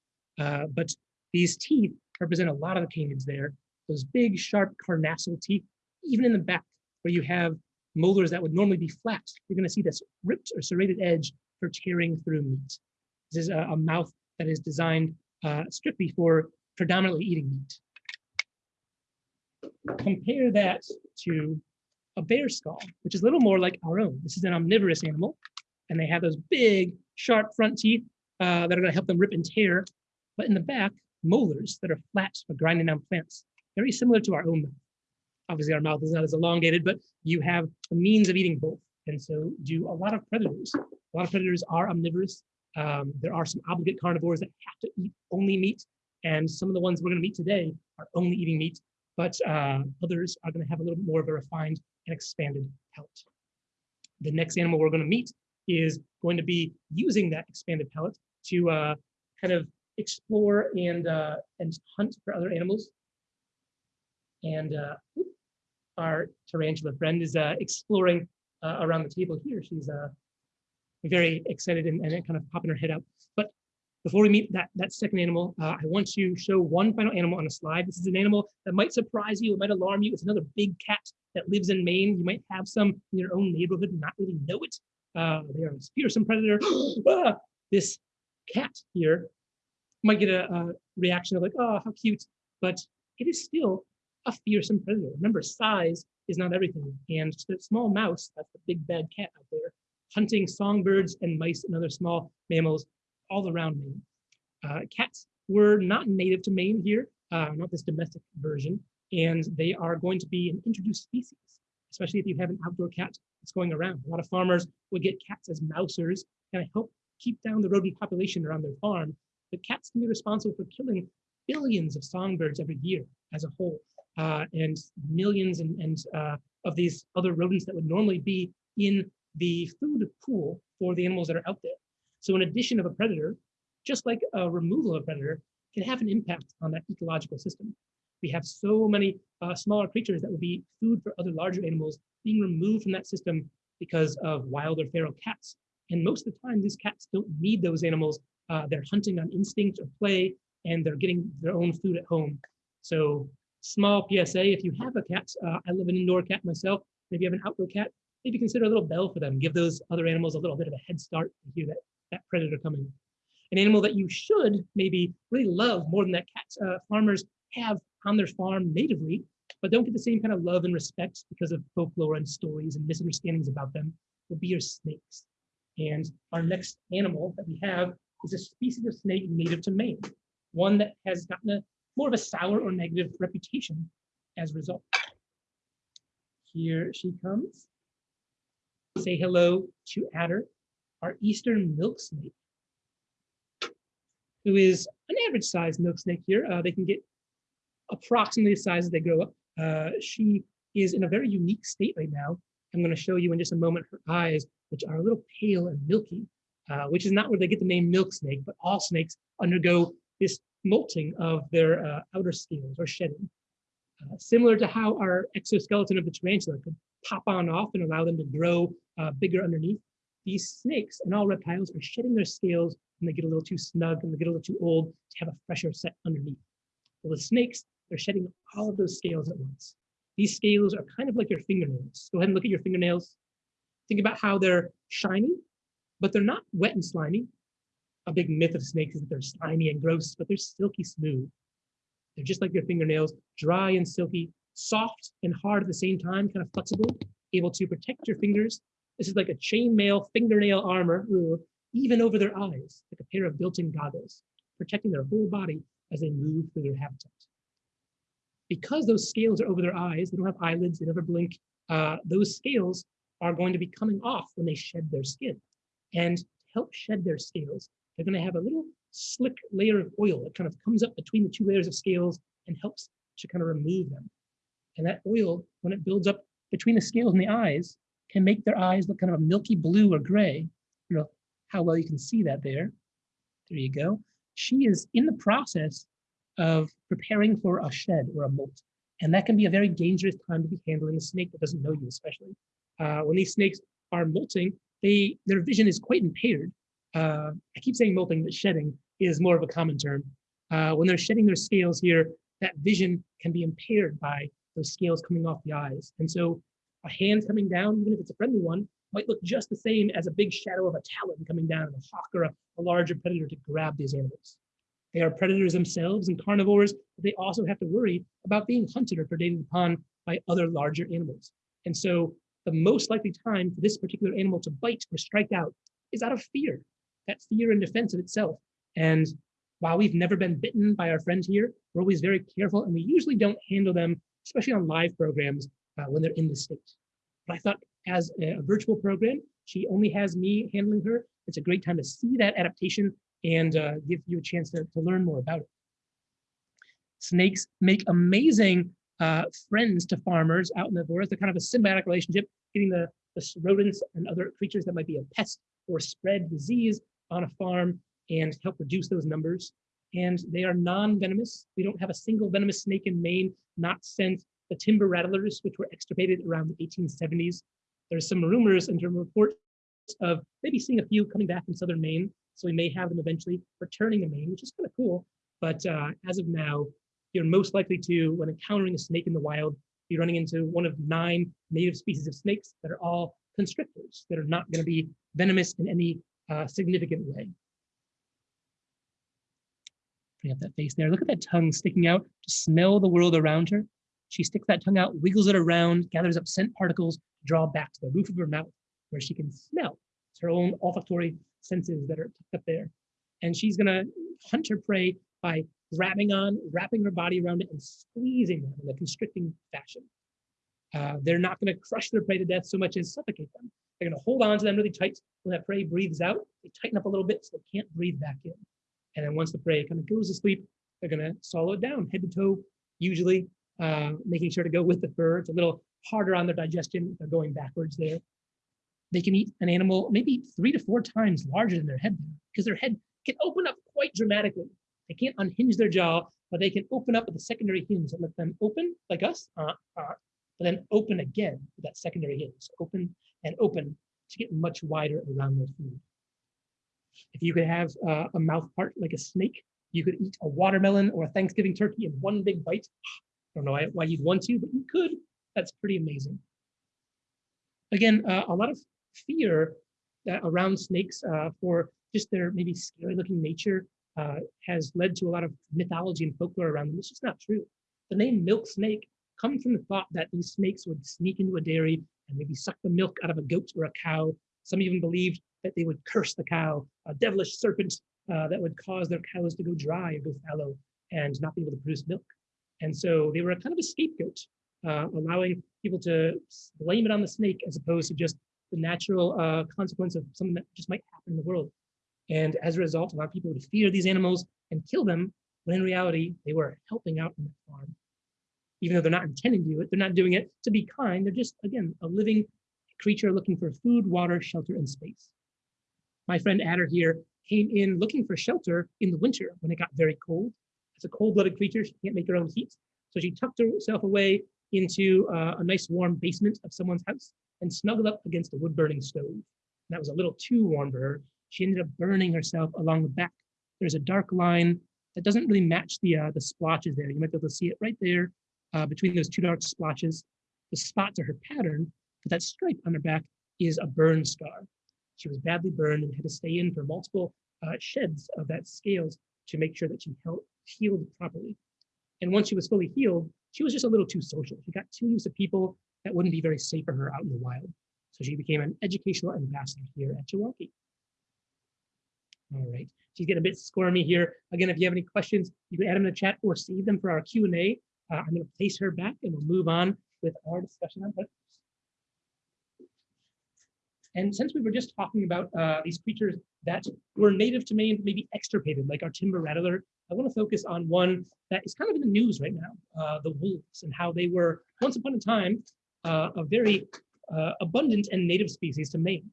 Uh, but these teeth represent a lot of the canids there. Those big, sharp carnassial teeth, even in the back where you have molars that would normally be flat, you're gonna see this ripped or serrated edge for tearing through meat. This is a, a mouth that is designed uh, strictly for predominantly eating meat. Compare that to a bear skull, which is a little more like our own. This is an omnivorous animal, and they have those big, sharp front teeth uh, that are going to help them rip and tear. But in the back, molars that are flat for grinding down plants, very similar to our own mouth. Obviously, our mouth is not as elongated, but you have a means of eating both. And so do a lot of predators. A lot of predators are omnivorous. Um, there are some obligate carnivores that have to eat only meat. And some of the ones we're going to meet today are only eating meat, but uh, others are going to have a little bit more of a refined and expanded palate. The next animal we're going to meet is going to be using that expanded palate to uh, kind of explore and uh, and hunt for other animals. And uh, our tarantula friend is uh, exploring uh, around the table here. She's uh, very excited and, and kind of popping her head out. But before we meet that, that second animal, uh, I want to show one final animal on a slide. This is an animal that might surprise you, it might alarm you. It's another big cat that lives in Maine. You might have some in your own neighborhood and not really know it. Uh, they are a fearsome predator. ah, this cat here might get a, a reaction of like, oh, how cute, but it is still a fearsome predator. Remember, size is not everything. And the small mouse, that's the big bad cat out there, hunting songbirds and mice and other small mammals all around Maine. Uh, cats were not native to Maine here, uh, not this domestic version, and they are going to be an introduced species, especially if you have an outdoor cat that's going around. A lot of farmers would get cats as mousers and help keep down the rodent population around their farm. But cats can be responsible for killing billions of songbirds every year as a whole, and millions and, and uh, of these other rodents that would normally be in the food pool for the animals that are out there. So in addition of a predator, just like a removal of a predator can have an impact on that ecological system. We have so many uh, smaller creatures that would be food for other larger animals being removed from that system because of wild or feral cats. And most of the time, these cats don't need those animals. Uh, they're hunting on instinct or play, and they're getting their own food at home. So small PSA, if you have a cat, uh, I live an indoor cat myself, if you have an outdoor cat, maybe consider a little bell for them. Give those other animals a little bit of a head start to hear that, that predator coming. An animal that you should maybe really love more than that cats uh, farmers have on their farm natively, but don't get the same kind of love and respect because of folklore and stories and misunderstandings about them, will be your snakes. And our next animal that we have is a species of snake native to Maine, one that has gotten a more of a sour or negative reputation as a result. Here she comes. Say hello to Adder, our eastern milk snake, who is an average sized milk snake here. Uh, they can get approximately the size as they grow up. Uh, she is in a very unique state right now. I'm going to show you in just a moment her eyes, which are a little pale and milky, uh, which is not where they get the name milk snake, but all snakes undergo this molting of their uh, outer scales or shedding. Uh, similar to how our exoskeleton of the tarantula could pop on off and allow them to grow uh, bigger underneath, these snakes and all reptiles are shedding their scales when they get a little too snug and they get a little too old to have a fresher set underneath. Well, the snakes they're shedding all of those scales at once. These scales are kind of like your fingernails. Go ahead and look at your fingernails. Think about how they're shiny, but they're not wet and slimy. A big myth of snakes is that they're slimy and gross, but they're silky smooth. They're just like your fingernails, dry and silky, soft and hard at the same time, kind of flexible, able to protect your fingers. This is like a chainmail fingernail armor, even over their eyes, like a pair of built-in goggles, protecting their whole body as they move through their habitat because those scales are over their eyes, they don't have eyelids, they never blink, uh, those scales are going to be coming off when they shed their skin. And to help shed their scales, they're going to have a little slick layer of oil that kind of comes up between the two layers of scales and helps to kind of remove them. And that oil, when it builds up between the scales and the eyes, can make their eyes look kind of a milky blue or gray. You know how well you can see that there. There you go. She is in the process of preparing for a shed or a molt. And that can be a very dangerous time to be handling a snake that doesn't know you, especially. Uh, when these snakes are molting, they their vision is quite impaired. Uh, I keep saying molting, but shedding is more of a common term. Uh, when they're shedding their scales here, that vision can be impaired by those scales coming off the eyes. And so a hand coming down, even if it's a friendly one, might look just the same as a big shadow of a talon coming down, a hawk or a, a larger predator to grab these animals. They are predators themselves and carnivores, but they also have to worry about being hunted or predated upon by other larger animals. And so the most likely time for this particular animal to bite or strike out is out of fear, that fear and defense of itself. And while we've never been bitten by our friends here, we're always very careful and we usually don't handle them, especially on live programs uh, when they're in the state. But I thought as a, a virtual program, she only has me handling her. It's a great time to see that adaptation and uh, give you a chance to, to learn more about it. Snakes make amazing uh, friends to farmers out in the forest. They're kind of a symbiotic relationship, getting the, the rodents and other creatures that might be a pest or spread disease on a farm and help reduce those numbers. And they are non-venomous. We don't have a single venomous snake in Maine, not since the timber rattlers, which were extirpated around the 1870s. There's some rumors and some reports of maybe seeing a few coming back in southern Maine. So we may have them eventually returning to Maine, which is kind of cool. But uh, as of now, you're most likely to, when encountering a snake in the wild, be running into one of nine native species of snakes that are all constrictors that are not going to be venomous in any uh, significant way. Bring up that face there. Look at that tongue sticking out to smell the world around her. She sticks that tongue out, wiggles it around, gathers up scent particles, draw back to the roof of her mouth where she can smell. It's her own olfactory senses that are up there. And she's gonna hunt her prey by grabbing on, wrapping her body around it and squeezing them in a constricting fashion. Uh, they're not gonna crush their prey to death so much as suffocate them. They're gonna hold on to them really tight. When that prey breathes out, they tighten up a little bit so they can't breathe back in. And then once the prey kind of goes to sleep, they're gonna swallow it down head to toe, usually uh, making sure to go with the fur. It's a little harder on their digestion. They're going backwards there. They can eat an animal maybe three to four times larger than their head because their head can open up quite dramatically. They can't unhinge their jaw, but they can open up with a secondary hinge that let them open like us, uh, uh, but then open again with that secondary hinge. Open and open to get much wider around their food. If you could have uh, a mouth part like a snake, you could eat a watermelon or a Thanksgiving turkey in one big bite. I don't know why, you'd want to, but you could. That's pretty amazing. Again, uh, a lot of fear uh, around snakes uh, for just their maybe scary looking nature uh, has led to a lot of mythology and folklore around them. It's just not true. The name milk snake comes from the thought that these snakes would sneak into a dairy and maybe suck the milk out of a goat or a cow. Some even believed that they would curse the cow, a devilish serpent uh, that would cause their cows to go dry or go fallow and not be able to produce milk. And so they were a kind of a scapegoat, uh, allowing people to blame it on the snake as opposed to just the natural uh, consequence of something that just might happen in the world. And as a result, a lot of people would fear these animals and kill them, when in reality, they were helping out on the farm. Even though they're not intending to do it, they're not doing it to be kind. They're just, again, a living creature looking for food, water, shelter, and space. My friend Adder here came in looking for shelter in the winter when it got very cold. It's a cold-blooded creature. She can't make her own heat. So she tucked herself away into uh, a nice warm basement of someone's house and snuggled up against a wood-burning stove. That was a little too warm for her. She ended up burning herself along the back. There's a dark line that doesn't really match the uh, the splotches there. You might be able to see it right there uh, between those two dark splotches. The spots are her pattern, but that stripe on her back is a burn scar. She was badly burned and had to stay in for multiple uh, sheds of that scales to make sure that she held, healed properly. And once she was fully healed, she was just a little too social. She got too used to people that wouldn't be very safe for her out in the wild. So she became an educational ambassador here at Chewonki. All right, she's getting a bit squirmy here. Again, if you have any questions, you can add them in the chat or save them for our Q&A. Uh, I'm gonna place her back and we'll move on with our discussion on predators. And since we were just talking about uh, these creatures that were native to Maine, maybe extirpated, like our timber rattler, I want to focus on one that is kind of in the news right now, uh, the wolves and how they were once upon a time uh, a very uh, abundant and native species to Maine.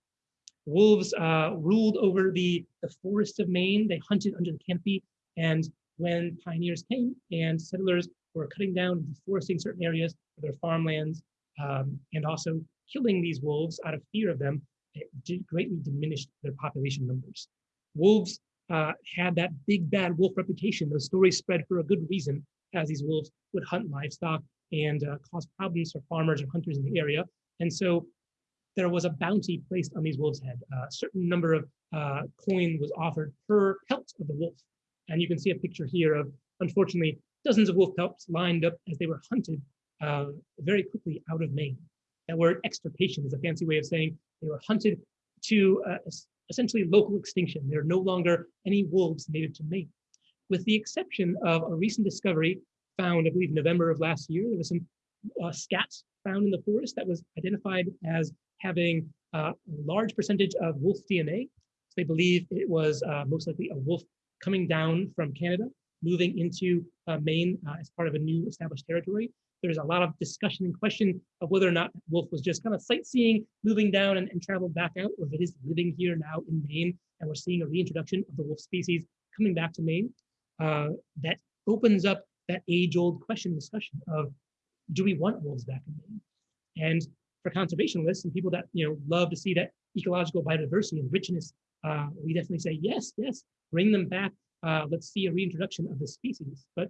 Wolves uh, ruled over the, the forests of Maine. They hunted under the canopy. And when pioneers came and settlers were cutting down deforesting certain areas for their farmlands, um, and also killing these wolves out of fear of them, it greatly diminished their population numbers. Wolves uh, had that big bad wolf reputation. Those stories spread for a good reason, as these wolves would hunt livestock and uh, cause problems for farmers and hunters in the area. And so there was a bounty placed on these wolves' head. A certain number of uh, coin was offered per pelt of the wolf. And you can see a picture here of, unfortunately, dozens of wolf pups lined up as they were hunted uh, very quickly out of Maine. That word extirpation is a fancy way of saying they were hunted to uh, essentially local extinction. There are no longer any wolves native to Maine. With the exception of a recent discovery found, I believe, November of last year, there was some uh, scats found in the forest that was identified as having uh, a large percentage of wolf DNA. So they believe it was uh, most likely a wolf coming down from Canada, moving into uh, Maine uh, as part of a new established territory. There's a lot of discussion and question of whether or not wolf was just kind of sightseeing, moving down and, and traveled back out, or if it is living here now in Maine, and we're seeing a reintroduction of the wolf species coming back to Maine. Uh, that opens up that age-old question discussion of, do we want wolves back in Maine? And for conservationists and people that you know love to see that ecological biodiversity and richness, uh, we definitely say yes, yes, bring them back. Uh, let's see a reintroduction of the species. But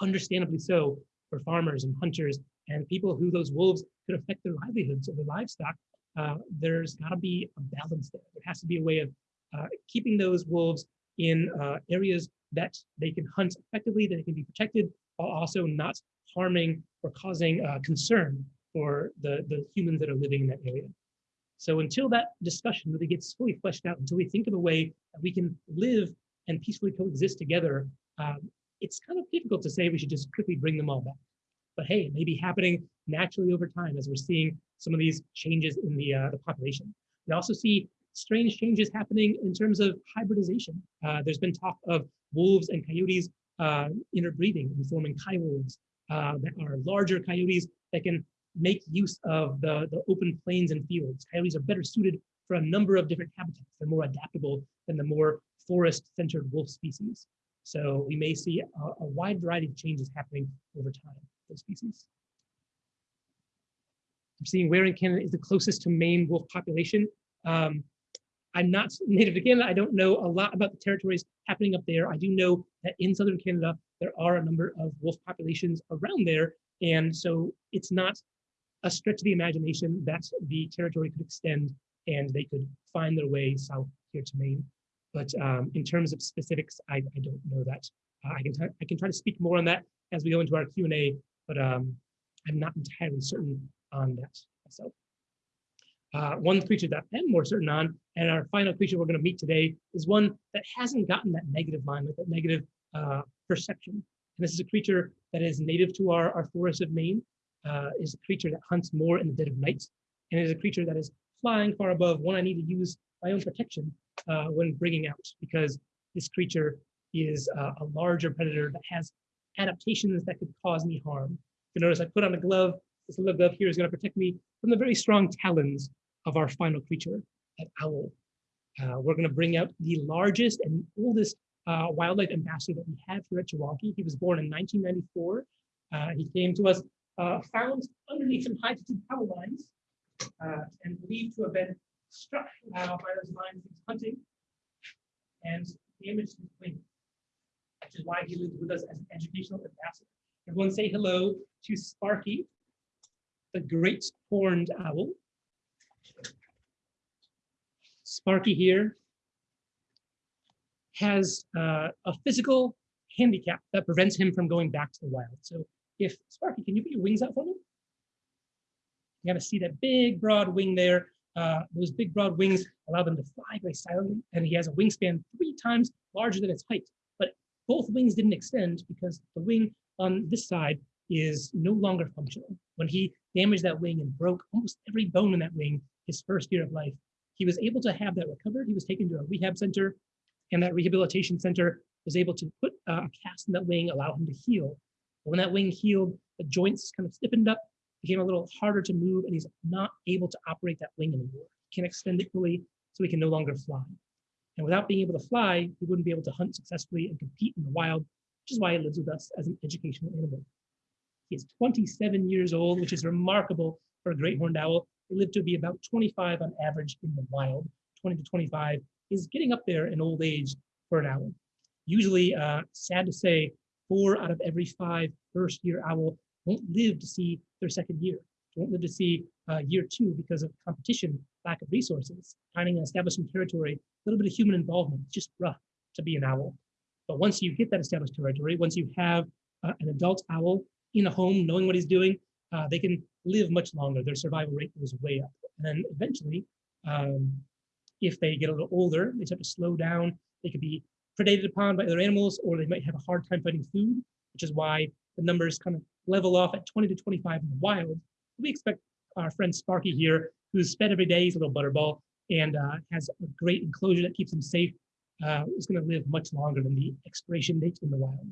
understandably so, for farmers and hunters and people who those wolves could affect their livelihoods or their livestock, uh, there's got to be a balance there. There has to be a way of uh, keeping those wolves in uh, areas that they can hunt effectively, that they can be protected, while also not harming or causing concern for the, the humans that are living in that area. So until that discussion really gets fully fleshed out, until we think of a way that we can live and peacefully coexist together, um, it's kind of difficult to say we should just quickly bring them all back. But hey, it may be happening naturally over time as we're seeing some of these changes in the, uh, the population. We also see strange changes happening in terms of hybridization. Uh, there's been talk of wolves and coyotes uh, interbreeding and forming coyotes uh, that are larger coyotes that can make use of the, the open plains and fields. Coyotes are better suited for a number of different habitats. They're more adaptable than the more forest-centered wolf species. So we may see a, a, wide variety of changes happening over time for species. I'm seeing where in Canada is the closest to Maine wolf population. Um, I'm not native to Canada. I don't know a lot about the territories happening up there. I do know that in southern Canada, there are a number of wolf populations around there. And so it's not a stretch of the imagination that the territory could extend and they could find their way south here to Maine. But um, in terms of specifics, I, I don't know that. Uh, I can I can try to speak more on that as we go into our Q&A, but um, I'm not entirely certain on that myself. Uh, one creature that I'm more certain on, and our final creature we're going to meet today is one that hasn't gotten that negative limelight, that negative uh, perception. And this is a creature that is native to our, our forests of Maine, uh, is a creature that hunts more in the dead of night, and is a creature that is flying far above one I need to use my own protection uh, when bringing out, because this creature is uh, a larger predator that has adaptations that could cause me harm. You notice I put on a glove. This little glove here is going to protect me from the very strong talons of our final creature, that owl. Uh, we're going to bring out the largest and oldest uh, wildlife ambassador that we have here at Chewonki. He was born in 1994. Uh, he came to us uh, found underneath some high altitude power lines uh, and believed to have been struck uh, by those lines he's hunting and damaged his wing, which is why he lives with us as an educational ambassador. Everyone say hello to Sparky, the great horned owl. Sparky here has uh, a physical handicap that prevents him from going back to the wild. So if Sparky, can you put your wings out for me? You gotta see that big broad wing there. Uh, those big broad wings allow them to fly very silently, and he has a wingspan three times larger than its height. But both wings didn't extend because the wing on this side is no longer functional. When he damaged that wing and broke almost every bone in that wing his first year of life, he was able to have that recovered. He was taken to a rehab center, and that rehabilitation center was able to put uh, a cast in that wing, allow him to heal. When that wing healed, the joints kind of stiffened up, became a little harder to move, and he's not able to operate that wing anymore. He can't extend it fully, so he can no longer fly. And without being able to fly, he wouldn't be able to hunt successfully and compete in the wild, which is why he lives with us as an educational animal. He is 27 years old, which is remarkable for a great horned owl. They live to be about 25 on average in the wild. 20 to 25 is getting up there in old age for an owl. Usually, uh, sad to say, four out of every five first year owl won't live to see their second year, won't live to see uh, year two because of competition, lack of resources, finding and establishing territory, a little bit of human involvement. It's just rough to be an owl. But once you get that established territory, once you have uh, an adult owl in a home, knowing what he's doing, uh, they can live much longer. Their survival rate goes way up. And then eventually, um, if they get a little older, they start to slow down. They could be predated upon by other animals, or they might have a hard time finding food, which is why the numbers kind of level off at 20 to 25 in the wild. We expect our friend Sparky here, who's fed every day, he's a little butterball, and uh, has a great enclosure that keeps him safe, uh, is going to live much longer than the expiration date in the wild.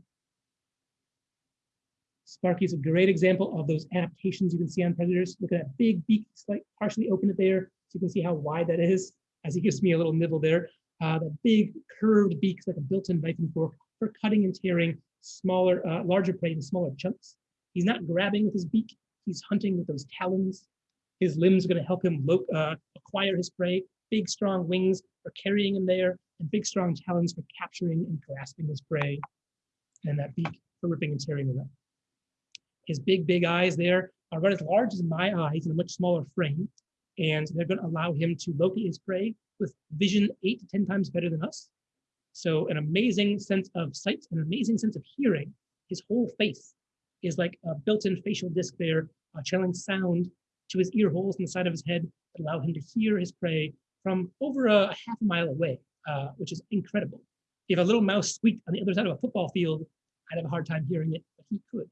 Sparky is a great example of those adaptations you can see on predators. Look at that big beak, like partially open it there, so you can see how wide that is, as he gives me a little nibble there. Uh, the big curved beaks like a built-in knife and fork for cutting and tearing smaller, uh, larger prey in smaller chunks. He's not grabbing with his beak, he's hunting with those talons. His limbs are going to help him uh, acquire his prey. Big, strong wings for carrying him there, and big, strong talons for capturing and grasping his prey, and that beak for ripping and tearing it up. His big, big eyes there are about as large as my eyes in a much smaller frame, and they're going to allow him to locate his prey with vision eight to 10 times better than us. So an amazing sense of sight, an amazing sense of hearing. His whole face is like a built-in facial disc there, uh, channeling sound to his ear holes in the side of his head that allow him to hear his prey from over a, half a mile away, uh, which is incredible. If a little mouse squeaked on the other side of a football field, I'd have a hard time hearing it, but he could.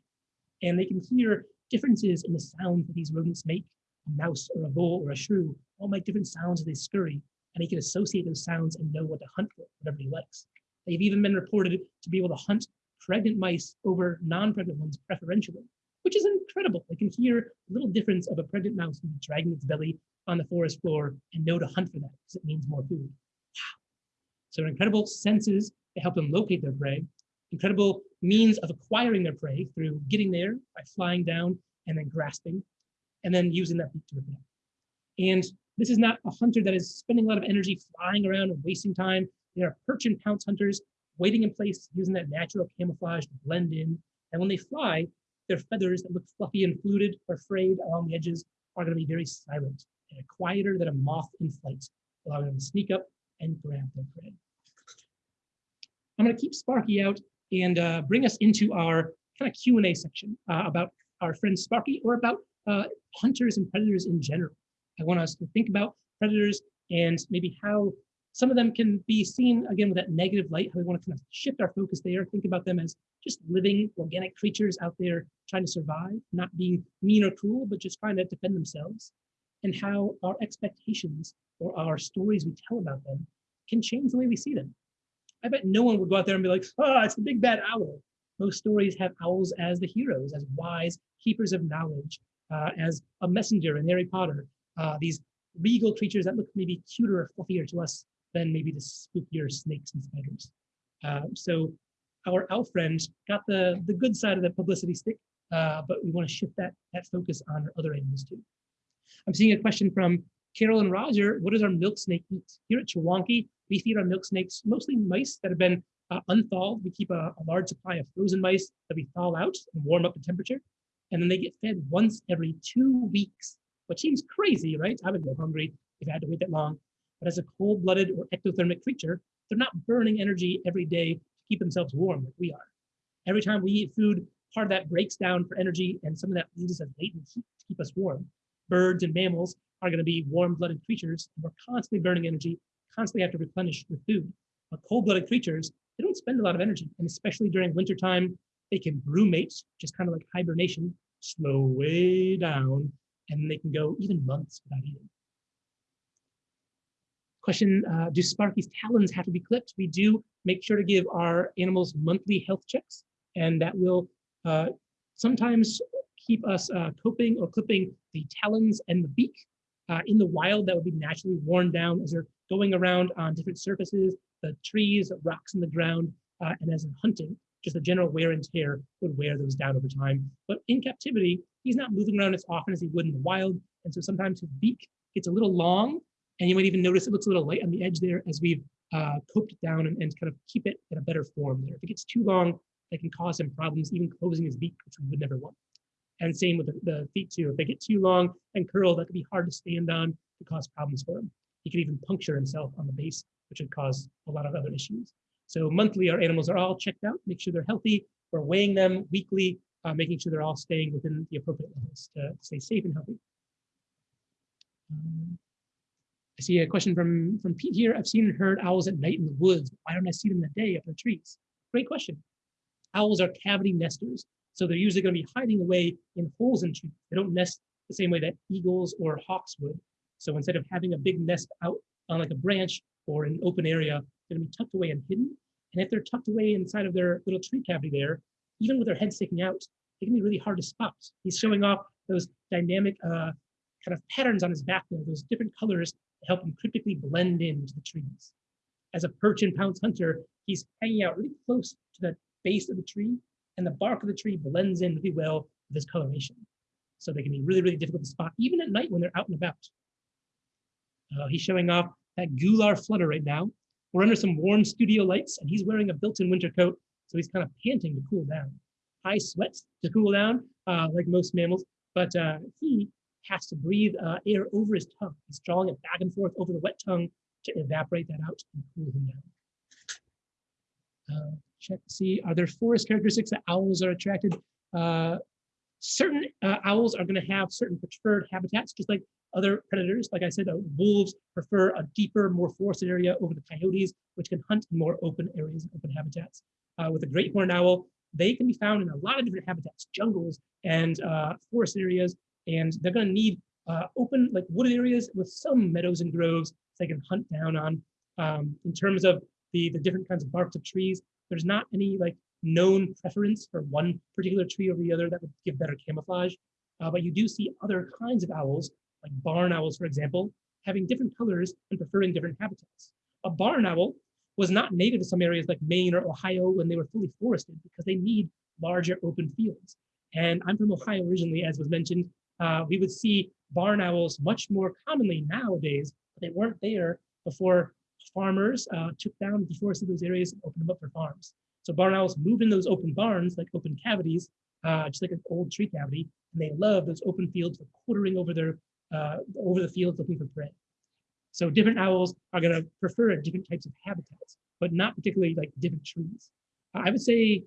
And they can hear differences in the sound that these rodents make. A mouse or a vole or a shrew all make different sounds as they scurry, and he can associate those sounds and know what to hunt for, whatever he likes. They've even been reported to be able to hunt pregnant mice over non-pregnant ones preferentially, which is incredible. They can hear a little difference of a pregnant mouse dragging its belly on the forest floor and know to hunt for that because it means more food. Wow. So incredible senses to help them locate their prey, incredible means of acquiring their prey through getting there by flying down and then grasping, and then using that beak to up. And this is not a hunter that is spending a lot of energy flying around and wasting time. They are perch and pounce hunters waiting in place using that natural camouflage to blend in. And when they fly, their feathers that look fluffy and fluted or frayed along the edges are going to be very silent and quieter than a moth in flight, allowing them to sneak up and grab their prey. I'm going to keep Sparky out and uh, bring us into our kind of Q&A section uh, about our friend Sparky or about uh, hunters and predators in general. I want us to think about predators and maybe how some of them can be seen again with that negative light, how we want to kind of shift our focus there, think about them as just living organic creatures out there trying to survive, not being mean or cruel, but just trying to defend themselves, and how our expectations or our stories we tell about them can change the way we see them. I bet no one would go out there and be like, oh, it's the big bad owl. Most stories have owls as the heroes, as wise keepers of knowledge, uh, as a messenger in Harry Potter, uh, these regal creatures that look maybe cuter or fluffier to us than maybe the spookier snakes and spiders. Uh, so our owl friends got the, the good side of the publicity stick, uh, but we want to shift that, that focus on other animals too. I'm seeing a question from Carol and Roger. What does our milk snake eat? Here at Chewonki, we feed our milk snakes mostly mice that have been uh, unthawed. We keep a, a large supply of frozen mice that we thaw out and warm up the temperature. And then they get fed once every two weeks, which seems crazy, right? I would go hungry if I had to wait that long. But as a cold-blooded or ectothermic creature, they're not burning energy every day to keep themselves warm like we are. Every time we eat food, part of that breaks down for energy and some of that leaves us latent heat to keep us warm. Birds and mammals are going to be warm-blooded creatures. And we're constantly burning energy, constantly have to replenish with food. But cold-blooded creatures, they don't spend a lot of energy. And especially during wintertime, they can which is kind of like hibernation, slow way down, and they can go even months without eating. Question, uh, do Sparky's talons have to be clipped? We do make sure to give our animals monthly health checks, and that will uh, sometimes keep us uh, coping or clipping the talons and the beak. Uh, in the wild, that would be naturally worn down as they're going around on different surfaces, the trees, rocks in the ground, uh, and as they're hunting. just the general wear and tear would wear those down over time. But in captivity, he's not moving around as often as he would in the wild. And so sometimes his beak gets a little long, and you might even notice it looks a little light on the edge there as we've uh, coped down and, and kind of keep it in a better form there. If it gets too long, that can cause him problems, even closing his beak, which we would never want. And same with the, the feet too. If they get too long and curled, that could be hard to stand on, to cause problems for him. He could even puncture himself on the base, which would cause a lot of other issues. So monthly, our animals are all checked out, make sure they're healthy. We're weighing them weekly, uh, making sure they're all staying within the appropriate levels to stay safe and healthy. Um, I see a question from, from Pete here. I've seen and heard owls at night in the woods. Why don't I see them in the day up in the trees? Great question. Owls are cavity nesters. So they're usually going to be hiding away in holes in trees. They don't nest the same way that eagles or hawks would. So instead of having a big nest out on like a branch or an open area, they're going to be tucked away and hidden. And if they're tucked away inside of their little tree cavity there, even with their head sticking out, it can be really hard to spot. He's showing off those dynamic uh, kind of patterns on his back there, those different colors that help him cryptically blend into the trees. As a perch and pounce hunter, he's hanging out really close to the base of the tree, and the bark of the tree blends in really well with his coloration. So they can be really, really difficult to spot, even at night when they're out and about. Uh, he's showing off that gular flutter right now. We're under some warm studio lights and he's wearing a built-in winter coat. So he's kind of panting to cool down. High sweats to cool down, uh, like most mammals, but uh, he has to breathe uh, air over his tongue. He's drawing it back and forth over the wet tongue to evaporate that out and cool him down. Uh, check to see, are there forest characteristics that owls are attracted? Uh, certain uh, owls are going to have certain preferred habitats, just like other predators. Like I said, wolves prefer a deeper, more forested area over the coyotes, which can hunt in more open areas and open habitats. Uh, with the great horned owl, they can be found in a lot of different habitats, jungles and uh, forest areas, and they're going to need uh, open, like wooded areas with some meadows and groves they can hunt down on. Um, in terms of the, the different kinds of barks of trees, there's not any like known preference for one particular tree over the other that would give better camouflage. Uh, but you do see other kinds of owls like barn owls, for example, having different colors and preferring different habitats. A barn owl was not native to some areas like Maine or Ohio when they were fully forested because they need larger open fields. And I'm from Ohio originally, as was mentioned. Uh, we would see barn owls much more commonly nowadays, but they weren't there before farmers uh, took down and deforested those areas and opened them up for farms. So barn owls move in those open barns, like open cavities, uh, just like an old tree cavity, and they love those open fields for quartering over their uh, over the fields looking for prey. So different owls are going to prefer different types of habitats, but not particularly like different trees. I would say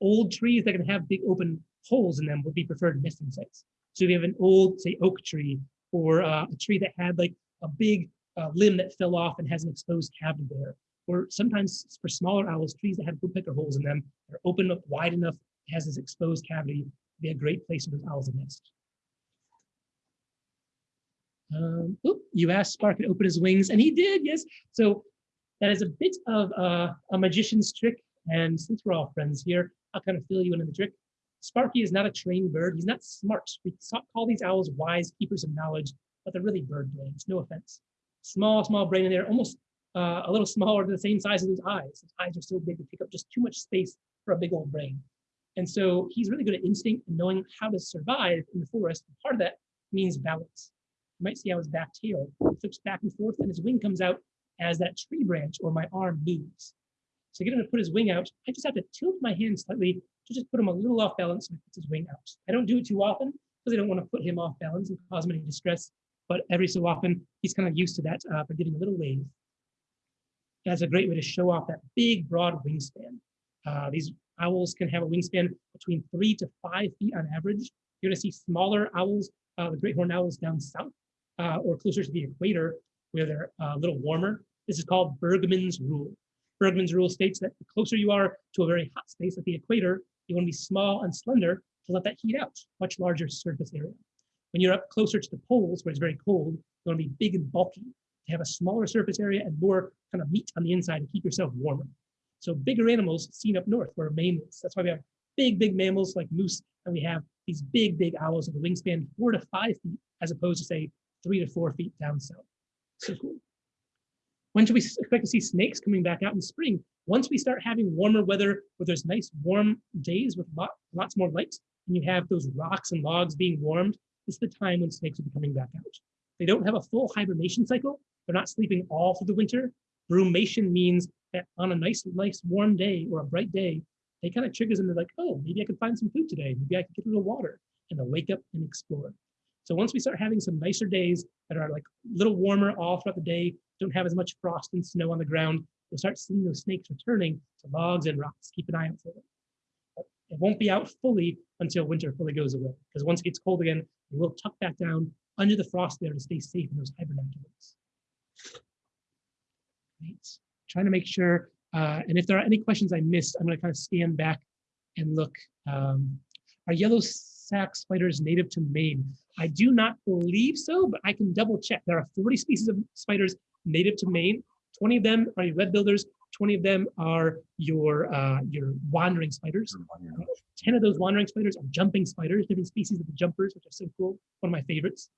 old trees that can have big open holes in them would be preferred nesting sites. So if you have an old, say, oak tree or uh, a tree that had like a big uh, limb that fell off and has an exposed cavity there, or sometimes for smaller owls, trees that have woodpecker holes in them, are open up wide enough, has this exposed cavity, be a great place for those owls to nest. Um, oop, you asked Spark to open his wings, and he did, yes. So that is a bit of uh, a magician's trick. And since we're all friends here, I'll kind of fill you in on the trick. Sparky is not a trained bird. He's not smart. We call these owls wise keepers of knowledge, but they're really bird brains, no offense. Small, small brain in there, almost uh, a little smaller, the same size as his eyes. His eyes are so big to take up just too much space for a big old brain. And so he's really good at instinct and knowing how to survive in the forest. And Part of that means balance. You might see how his back tail flips back and forth and his wing comes out as that tree branch or my arm moves. So get him to put his wing out, I just have to tilt my hand slightly to just put him a little off balance and puts his wing out. I don't do it too often because I don't want to put him off balance and cause him any distress. But every so often, he's kind of used to that uh, for getting a little wave. That's a great way to show off that big, broad wingspan. Uh, these owls can have a wingspan between three to five feet on average. You're going to see smaller owls, uh, the great horned owls down south, uh, or closer to the equator where they're uh, a little warmer. This is called Bergmann's rule. Bergmann's rule states that the closer you are to a very hot space at the equator, you want to be small and slender to let that heat out, much larger surface area. When you're up closer to the poles where it's very cold, you want to be big and bulky to have a smaller surface area and more kind of meat on the inside to keep yourself warmer. So bigger animals seen up north where Maine is. That's why we have big, big mammals like moose, and we have these big, big owls with a wingspan four to five feet, as opposed to say three to four feet down south. So cool. When should we expect to see snakes coming back out in spring? Once we start having warmer weather where there's nice warm days with lot, lots more light and you have those rocks and logs being warmed, it's the time when snakes will be coming back out. They don't have a full hibernation cycle. They're not sleeping all through the winter. Brumation means that on a nice, nice warm day or a bright day, they kind of triggers them. They're like, oh, maybe I can find some food today. Maybe I can get a little water and they'll wake up and explore. So once we start having some nicer days that are like a little warmer all throughout the day, don't have as much frost and snow on the ground, you'll start seeing those snakes returning to logs and rocks. Keep an eye out for them. But It won't be out fully until winter fully goes away. Because once it gets cold again, it will tuck back down under the frost there to stay safe in those hibernaculates. Great. Trying to make sure, uh, and if there are any questions I missed, I'm going to kind of stand back and look. Um, are yellow sac spiders native to Maine? I do not believe so, but I can double check. There are 40 species of spiders native to Maine. 20 of them are your web builders. 20 of them are your uh, your wandering spiders. 10 of those wandering spiders are jumping spiders, different species of the jumpers, which are so cool, one of my favorites.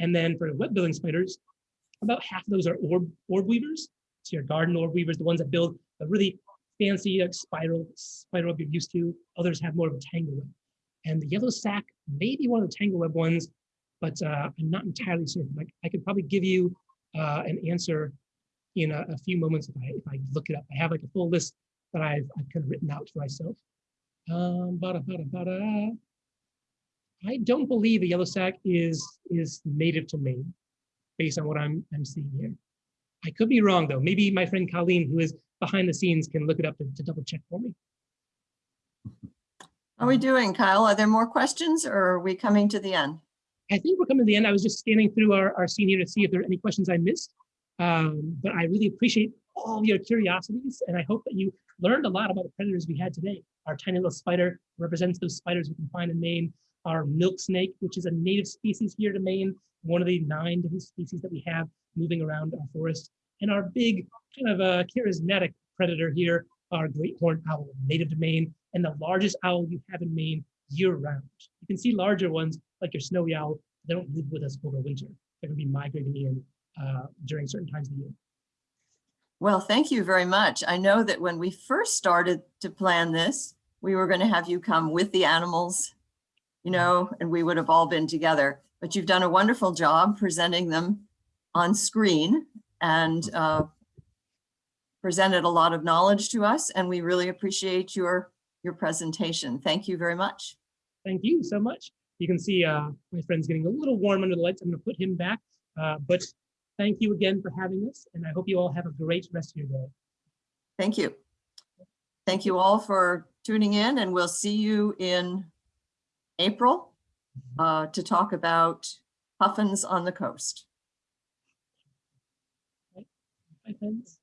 And then for web building spiders, about half of those are orb, orb weavers. So your garden orb weavers, the ones that build a really fancy like, spiral, spiral you're used to. Others have more of a tangle web. And the yellow sac may be one of the tangle web ones, but uh, I'm not entirely certain. Like I could probably give you uh, an answer in a, a few moments if I, if I look it up. I have like a full list that I've, I've kind of written out for myself. Um, bada, bada, bada. I don't believe the yellow sac is is native to Maine, based on what I'm I'm seeing here. I could be wrong though. Maybe my friend Colleen, who is behind the scenes, can look it up to, to double check for me. How are we doing, Kyle? Are there more questions or are we coming to the end? I think we're coming to the end. I was just scanning through our, our scene here to see if there are any questions I missed. Um, but I really appreciate all your curiosities and I hope that you learned a lot about the predators we had today. Our tiny little spider represents those spiders we can find in Maine. Our milk snake, which is a native species here to Maine, one of the nine different species that we have moving around our forest. And our big kind of uh, charismatic predator here, our great horned owl, native to Maine, and the largest owl you have in Maine year round. You can see larger ones like your snowy owl. They don't live with us over winter. They're going to be migrating in uh, during certain times of the year. Well, thank you very much. I know that when we first started to plan this, we were going to have you come with the animals, you know, and we would have all been together. But you've done a wonderful job presenting them on screen and uh, presented a lot of knowledge to us, and we really appreciate your your presentation. Thank you very much. Thank you so much. You can see uh, my friend's getting a little warm under the lights. I'm going to put him back. Uh, but thank you again for having us, and I hope you all have a great rest of your day. Thank you. Thank you all for tuning in, and we'll see you in April uh, to talk about puffins on the coast. Bye, friends.